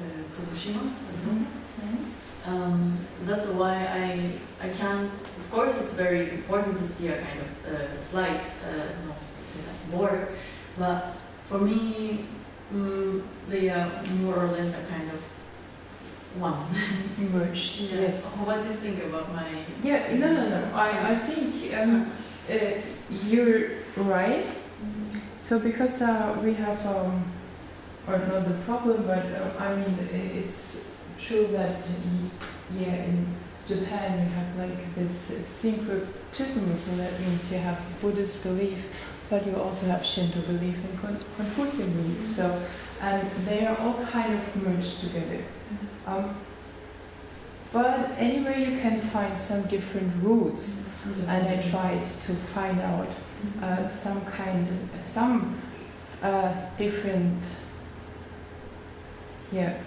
uh, Fukushima. Um, that's why I I can't. Of course, it's very important to see a kind of uh, slides, uh, no, say that board, but for me, mm, they are more or less a kind of one. Merged, yes. What do you think about my? Yeah, no, no, no. I, I think um, uh, you're right. So because uh, we have, um, or not the problem, but uh, I mean, it's true that, yeah, in Japan you have like this syncretism, so that means you have Buddhist belief, but you also have Shinto belief and Con- Confucian belief. So, and they are all kind of merged together. Um, but anyway, you can find some different roots, and I tried to find out uh, some kind, some uh, different, yeah,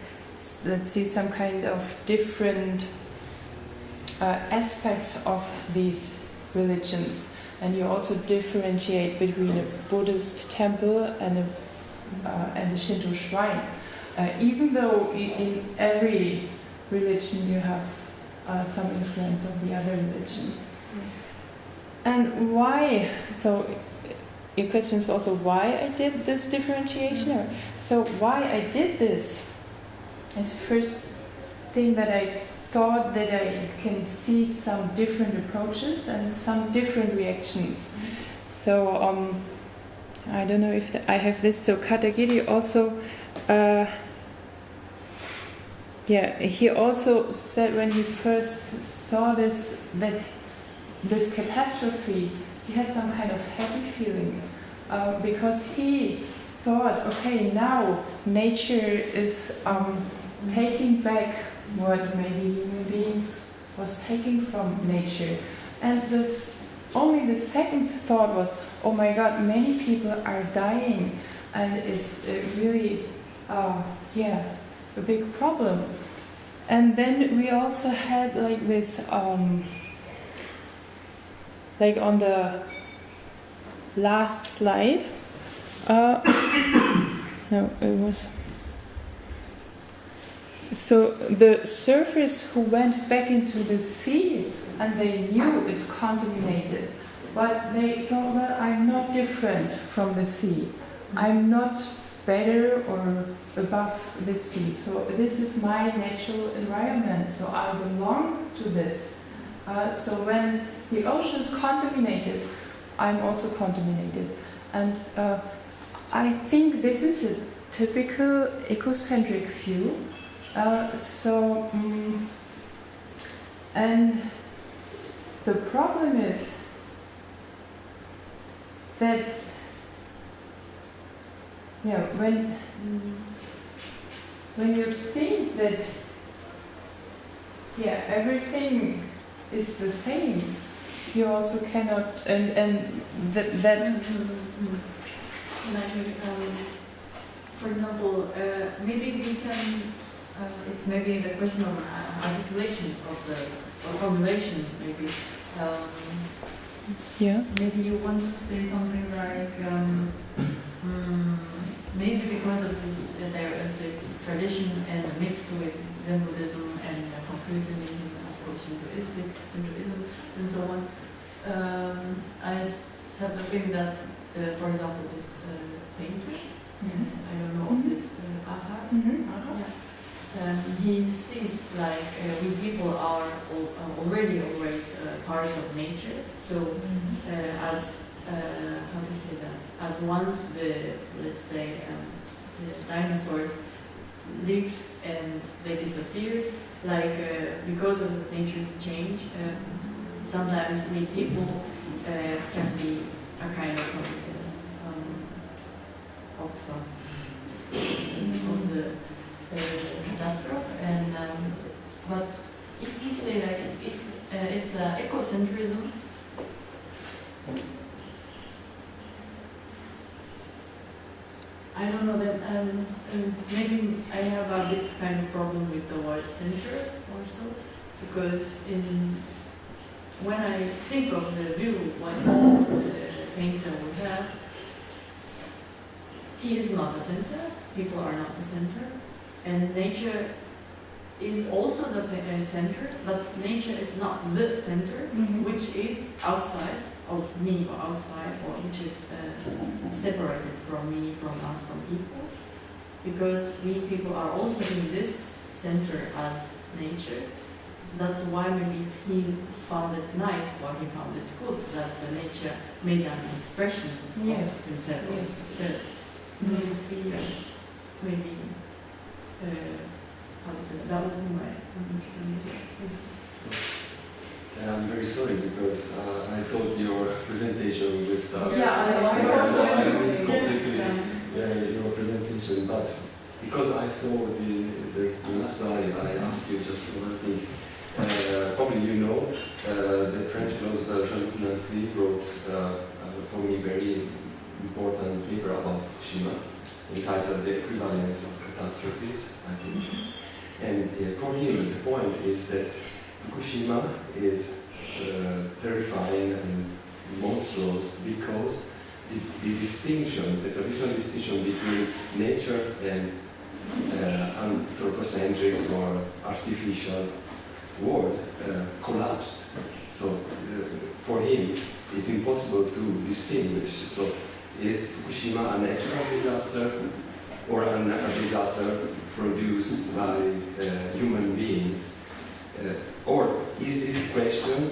let's see, some kind of different uh, aspects of these religions. And you also differentiate between a Buddhist temple and a, uh, and a Shinto shrine. Uh, even though in every religion you have some influence of the other religion. And why? So, your question is also why I did this differentiation. Or, so, why I did this is first thing that I thought that I can see some different approaches and some different reactions. So, um, I don't know if the, I have this. So, Katagiri also. Uh, yeah, he also said when he first saw this that this catastrophe, he had some kind of happy feeling uh, because he thought, okay, now nature is um, taking back what maybe human beings was taking from nature, and this only the second thought was, oh my God, many people are dying, and it's uh, really, uh, yeah, a big problem. And then we also had like this, um, like on the last slide. Uh, no, it was. So the surfers who went back into the sea and they knew it's contaminated, but they thought, well, I'm not different from the sea. I'm not better or above the sea. So this is my natural environment. So I belong to this. Uh, so when the ocean is contaminated, I'm also contaminated. And uh, I think this is a typical ecocentric view. Uh, so, mm and the problem is that, yeah, when when you think that, yeah, everything is the same, you also cannot, and and that that Like, um, for example, uh, maybe we can, uh, it's maybe the question of uh, articulation of the, or formulation, maybe. Um, yeah. maybe you want to say something like, um, mm, maybe because of this, uh, there is the tradition and mixed with Zen Buddhism and uh, Confucianism, course, Shintoistic, and so on. Um, I have the feeling that, the, for example, this uh, painter, uh, I don't know of this uh, Aha, Mhm. yeah. Um, he sees like uh, we people are uh, already always uh, parts of nature. So uh, as uh, how to say that? As once the let's say um, the dinosaurs lived and they disappeared, like uh, because of nature's change, uh, sometimes we people uh, can be a kind of? Um, of, uh, of the uh, catastrophe. And um, but if we say like if uh, it's ecocentrism. I don't know that um, um, maybe I have a bit kind of problem with the word center also because in when I think of the view what this uh, painter would have, he is not the center. People are not the center, and nature is also the uh, center, but nature is not the center, Mhm. which is outside of me or outside, or which is uh, separated from me, from us, from people, because we people are also in this center as nature. That's why maybe he found it nice, or he found it good that the nature made an expression Yes, of himself. or yes. herself. Maybe see, uh, maybe, uh, how to say, that would be my understanding. I'm very sorry because uh, I thought your presentation was uh, Yeah, I- Yeah, also- I missed completely uh, your presentation, but because I saw the, the, the last slide, I asked you just one thing. Uh, probably you know uh, the French philosopher Jean-Luc Nancy wrote uh, uh, for me very important paper about Fukushima entitled The Equivalence of Catastrophes, I think. And uh, for him, the point is that Fukushima is uh, terrifying and monstrous because the, the distinction, the traditional distinction between nature and uh, anthropocentric or artificial world uh, collapsed. So uh, for him, it's impossible to distinguish. So is Fukushima a natural disaster or a, disaster produced by uh, human beings? Uh, or is this question,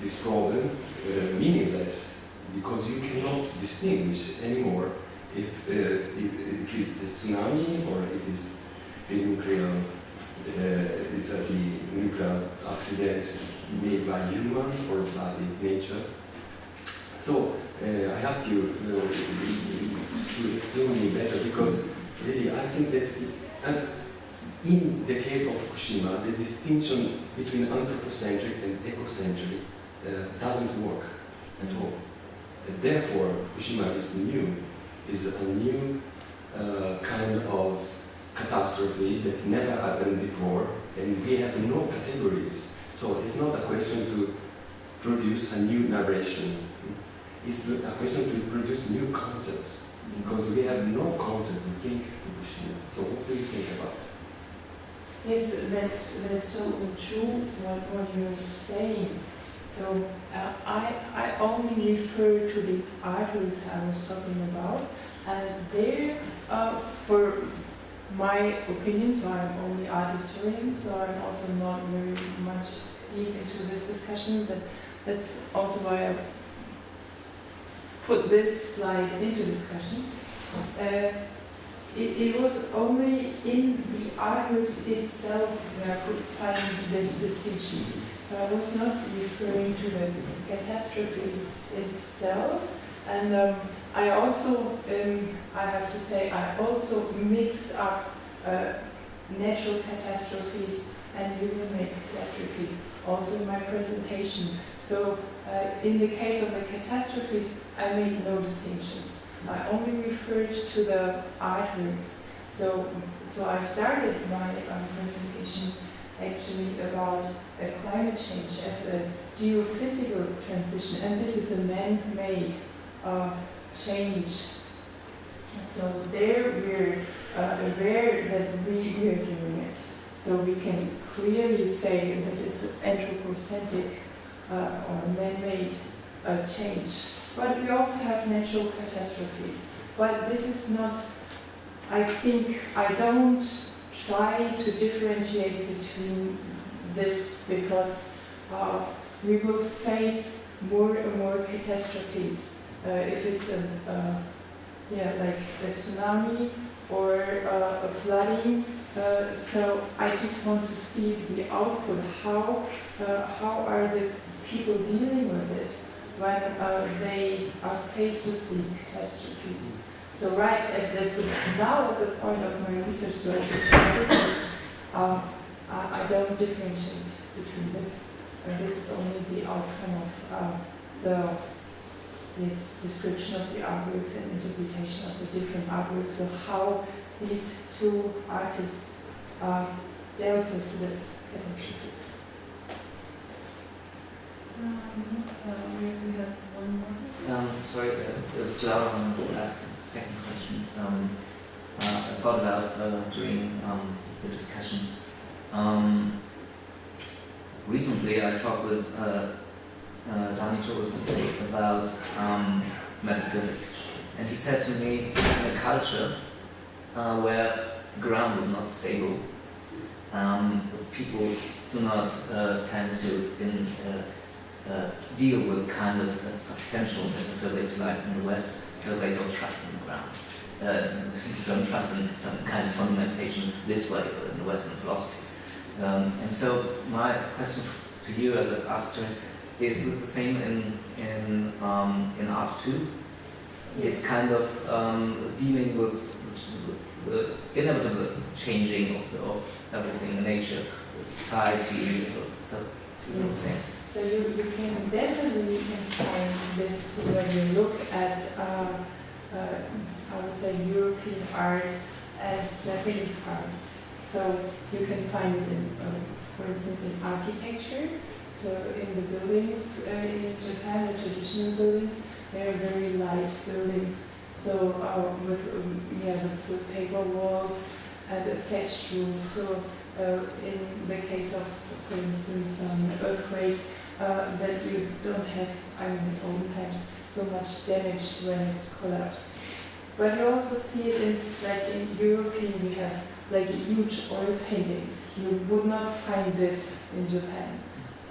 this problem, uh, meaningless because you cannot distinguish anymore if uh, it, it is the tsunami or it is the nuclear, uh, it's a the nuclear accident made by human or by nature. So uh, I ask you uh, to explain me better because really I think that in the case of Fukushima, the distinction between anthropocentric and ecocentric uh, doesn't work at all. And therefore, Fukushima is new, is a new uh, kind of catastrophe that never happened before, and we have no categories. So it's not a question to produce a new narration. It's a question to produce new concepts, because we have no concept to think Fukushima. So what do you think about? Yes, that's, that's so true what, what you're saying. So uh, I, I only refer to the artworks I was talking about, and there, uh, for my opinion, so I'm only art historian, so I'm also not very much deep into this discussion, but that's also why I put this slide into discussion. Uh, it, it was only in the artworks itself where I could find this distinction. So I was not referring to the catastrophe itself. And um, I also, um, I have to say, I also mixed up uh, natural catastrophes and human-made catastrophes also in my presentation. So uh, in the case of the catastrophes, I made no distinctions. I only referred to the artworks. So, so I started my um, presentation actually about uh, climate change as a geophysical transition, and this is a man-made uh, change. So there we're uh, aware that we, are doing it. So we can clearly say that it's anthropocentric uh, or man-made uh, change. But we also have natural catastrophes. But this is not, I think, I don't try to differentiate between this because uh, we will face more and more catastrophes. Uh, if it's a, uh, yeah, like a tsunami or uh, a flooding, uh, so I just want to see the output. How uh, how are the people dealing with it when uh, they are faced with these catastrophes? So right at the, now at the point of my research, so I uh, I don't differentiate between this. And this is only the outcome of uh, the this description of the artworks and interpretation of the different artworks. So how these two artists uh, dealt with this catastrophe. Um, uh. Um, sorry, uh, it's loud. I to ask a second question. Um, uh, I thought about uh, during um, the discussion. Um, recently, I talked with uh, uh, Dani Torres about um, metaphysics, and he said to me, in a culture uh, where ground is not stable, um, people do not uh, tend to in, uh, deal with kind of substantial metaphysics like in the West because they don't trust in the ground. Uh, don't trust in some kind of fundamentation this way in the Western philosophy. Um, and so my question to you as an art historian is the same in in um, in art too? Is kind of um, dealing with the inevitable changing of, the, of everything in nature, society, so, so it's the same. So you, you can definitely find this when you look at, uh, uh, I would say, European art and Japanese art. So you can find it in, uh, for instance, in architecture. So in the buildings uh, in Japan, the traditional buildings, they are very light buildings. So uh, with um, yeah, with, with paper walls and a thatched roof. So uh, in the case of, for instance, an earthquake, uh, that you don't have, I mean, in olden times, so much damage when it's collapsed. But you also see it in, like in European, we have like huge oil paintings. You would not find this in Japan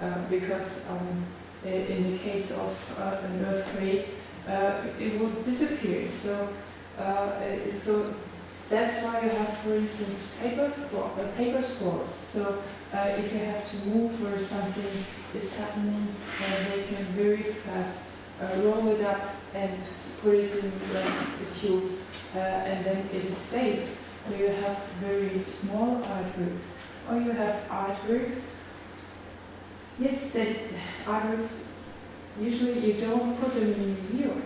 uh, because um, in the case of uh, an earthquake, uh, it would disappear. So, uh, so that's why you have, for instance, paper, uh, paper scrolls. So uh, if you have to move or something is happening, and they can very fast uh, roll it up and put it in a tube, uh, and then it is safe. So you have very small artworks, or you have artworks. Yes, that artworks usually you don't put them in a museum.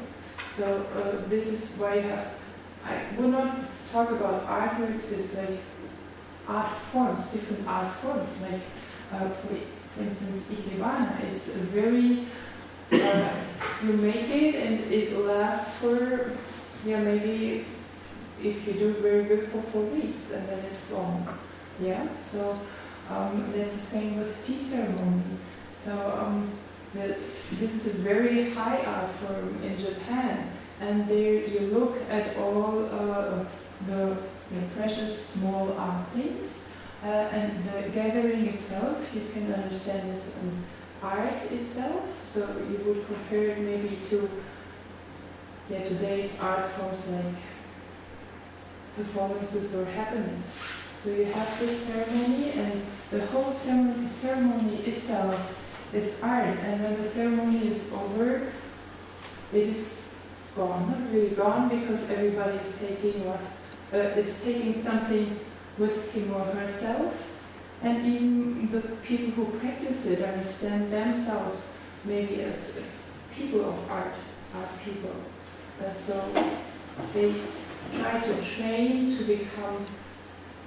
So uh, this is why you have. I would not talk about artworks. It's like art forms, different art forms. Like uh, for, for instance, ikebana. It's a very uh, you make it and it lasts for yeah maybe if you do it very good for four weeks and then it's gone. Yeah, so um, that's the same with tea ceremony. So um, the, this is a very high art form in Japan, and there you look at all uh, the know, precious small art things, uh, and the gathering itself. You can understand as an art itself. So you would compare it maybe to yeah, today's art forms like performances or happenings. So you have this ceremony, and the whole ceremony, ceremony itself is art. And when the ceremony is over, it is gone, not really gone, because everybody is taking what uh, is taking something with him or herself. And even the people who practice it understand themselves maybe as people of art, art people. Uh, so they try to train to become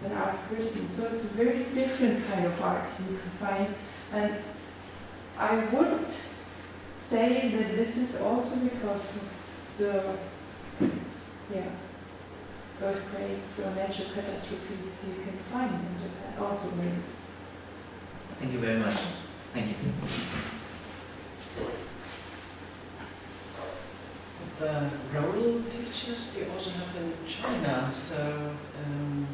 an art person. So it's a very different kind of art you can find. And I would say that this is also because the yeah, earthquakes or natural catastrophes you can find in Japan. Also very Thank you very much. Thank you. The roll pictures they also have in China, so um,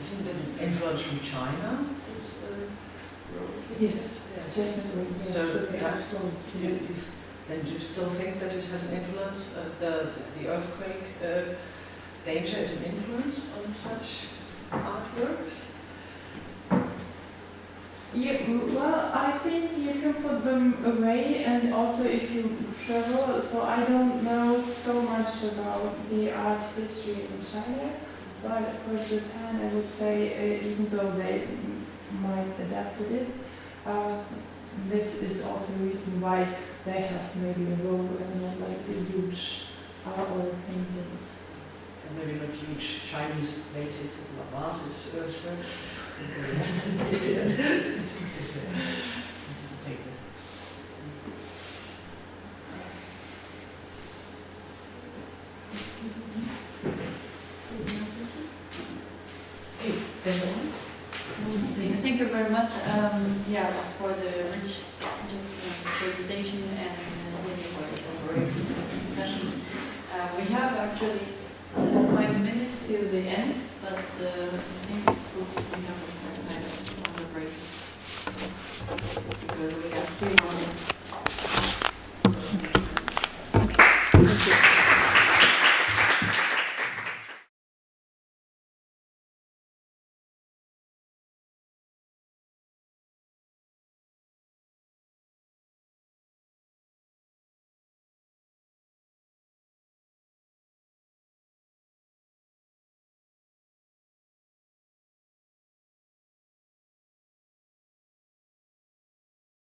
isn't it an influence from China? This, uh, Yes, Yes. definitely. Yes, So the that- stones, You- yes. you- you still think that it has an influence, uh, the, the earthquake uh, danger is an influence on such artworks? Yeah, well, I think you can put them away, and also if you travel. So I don't know so much about the art history in China, but for Japan, I would say, uh, even though they might adapt to it, uh, this is also the reason why they have maybe a roll and not like the huge art or paintings. Maybe not huge Chinese basic vases or so. The one? Thank you very much, um, yeah, for the rich uh, presentation and uh, for the discussion. Uh, we have actually the end, but uh, I think it's good if we have a kind of another break. Because we have three more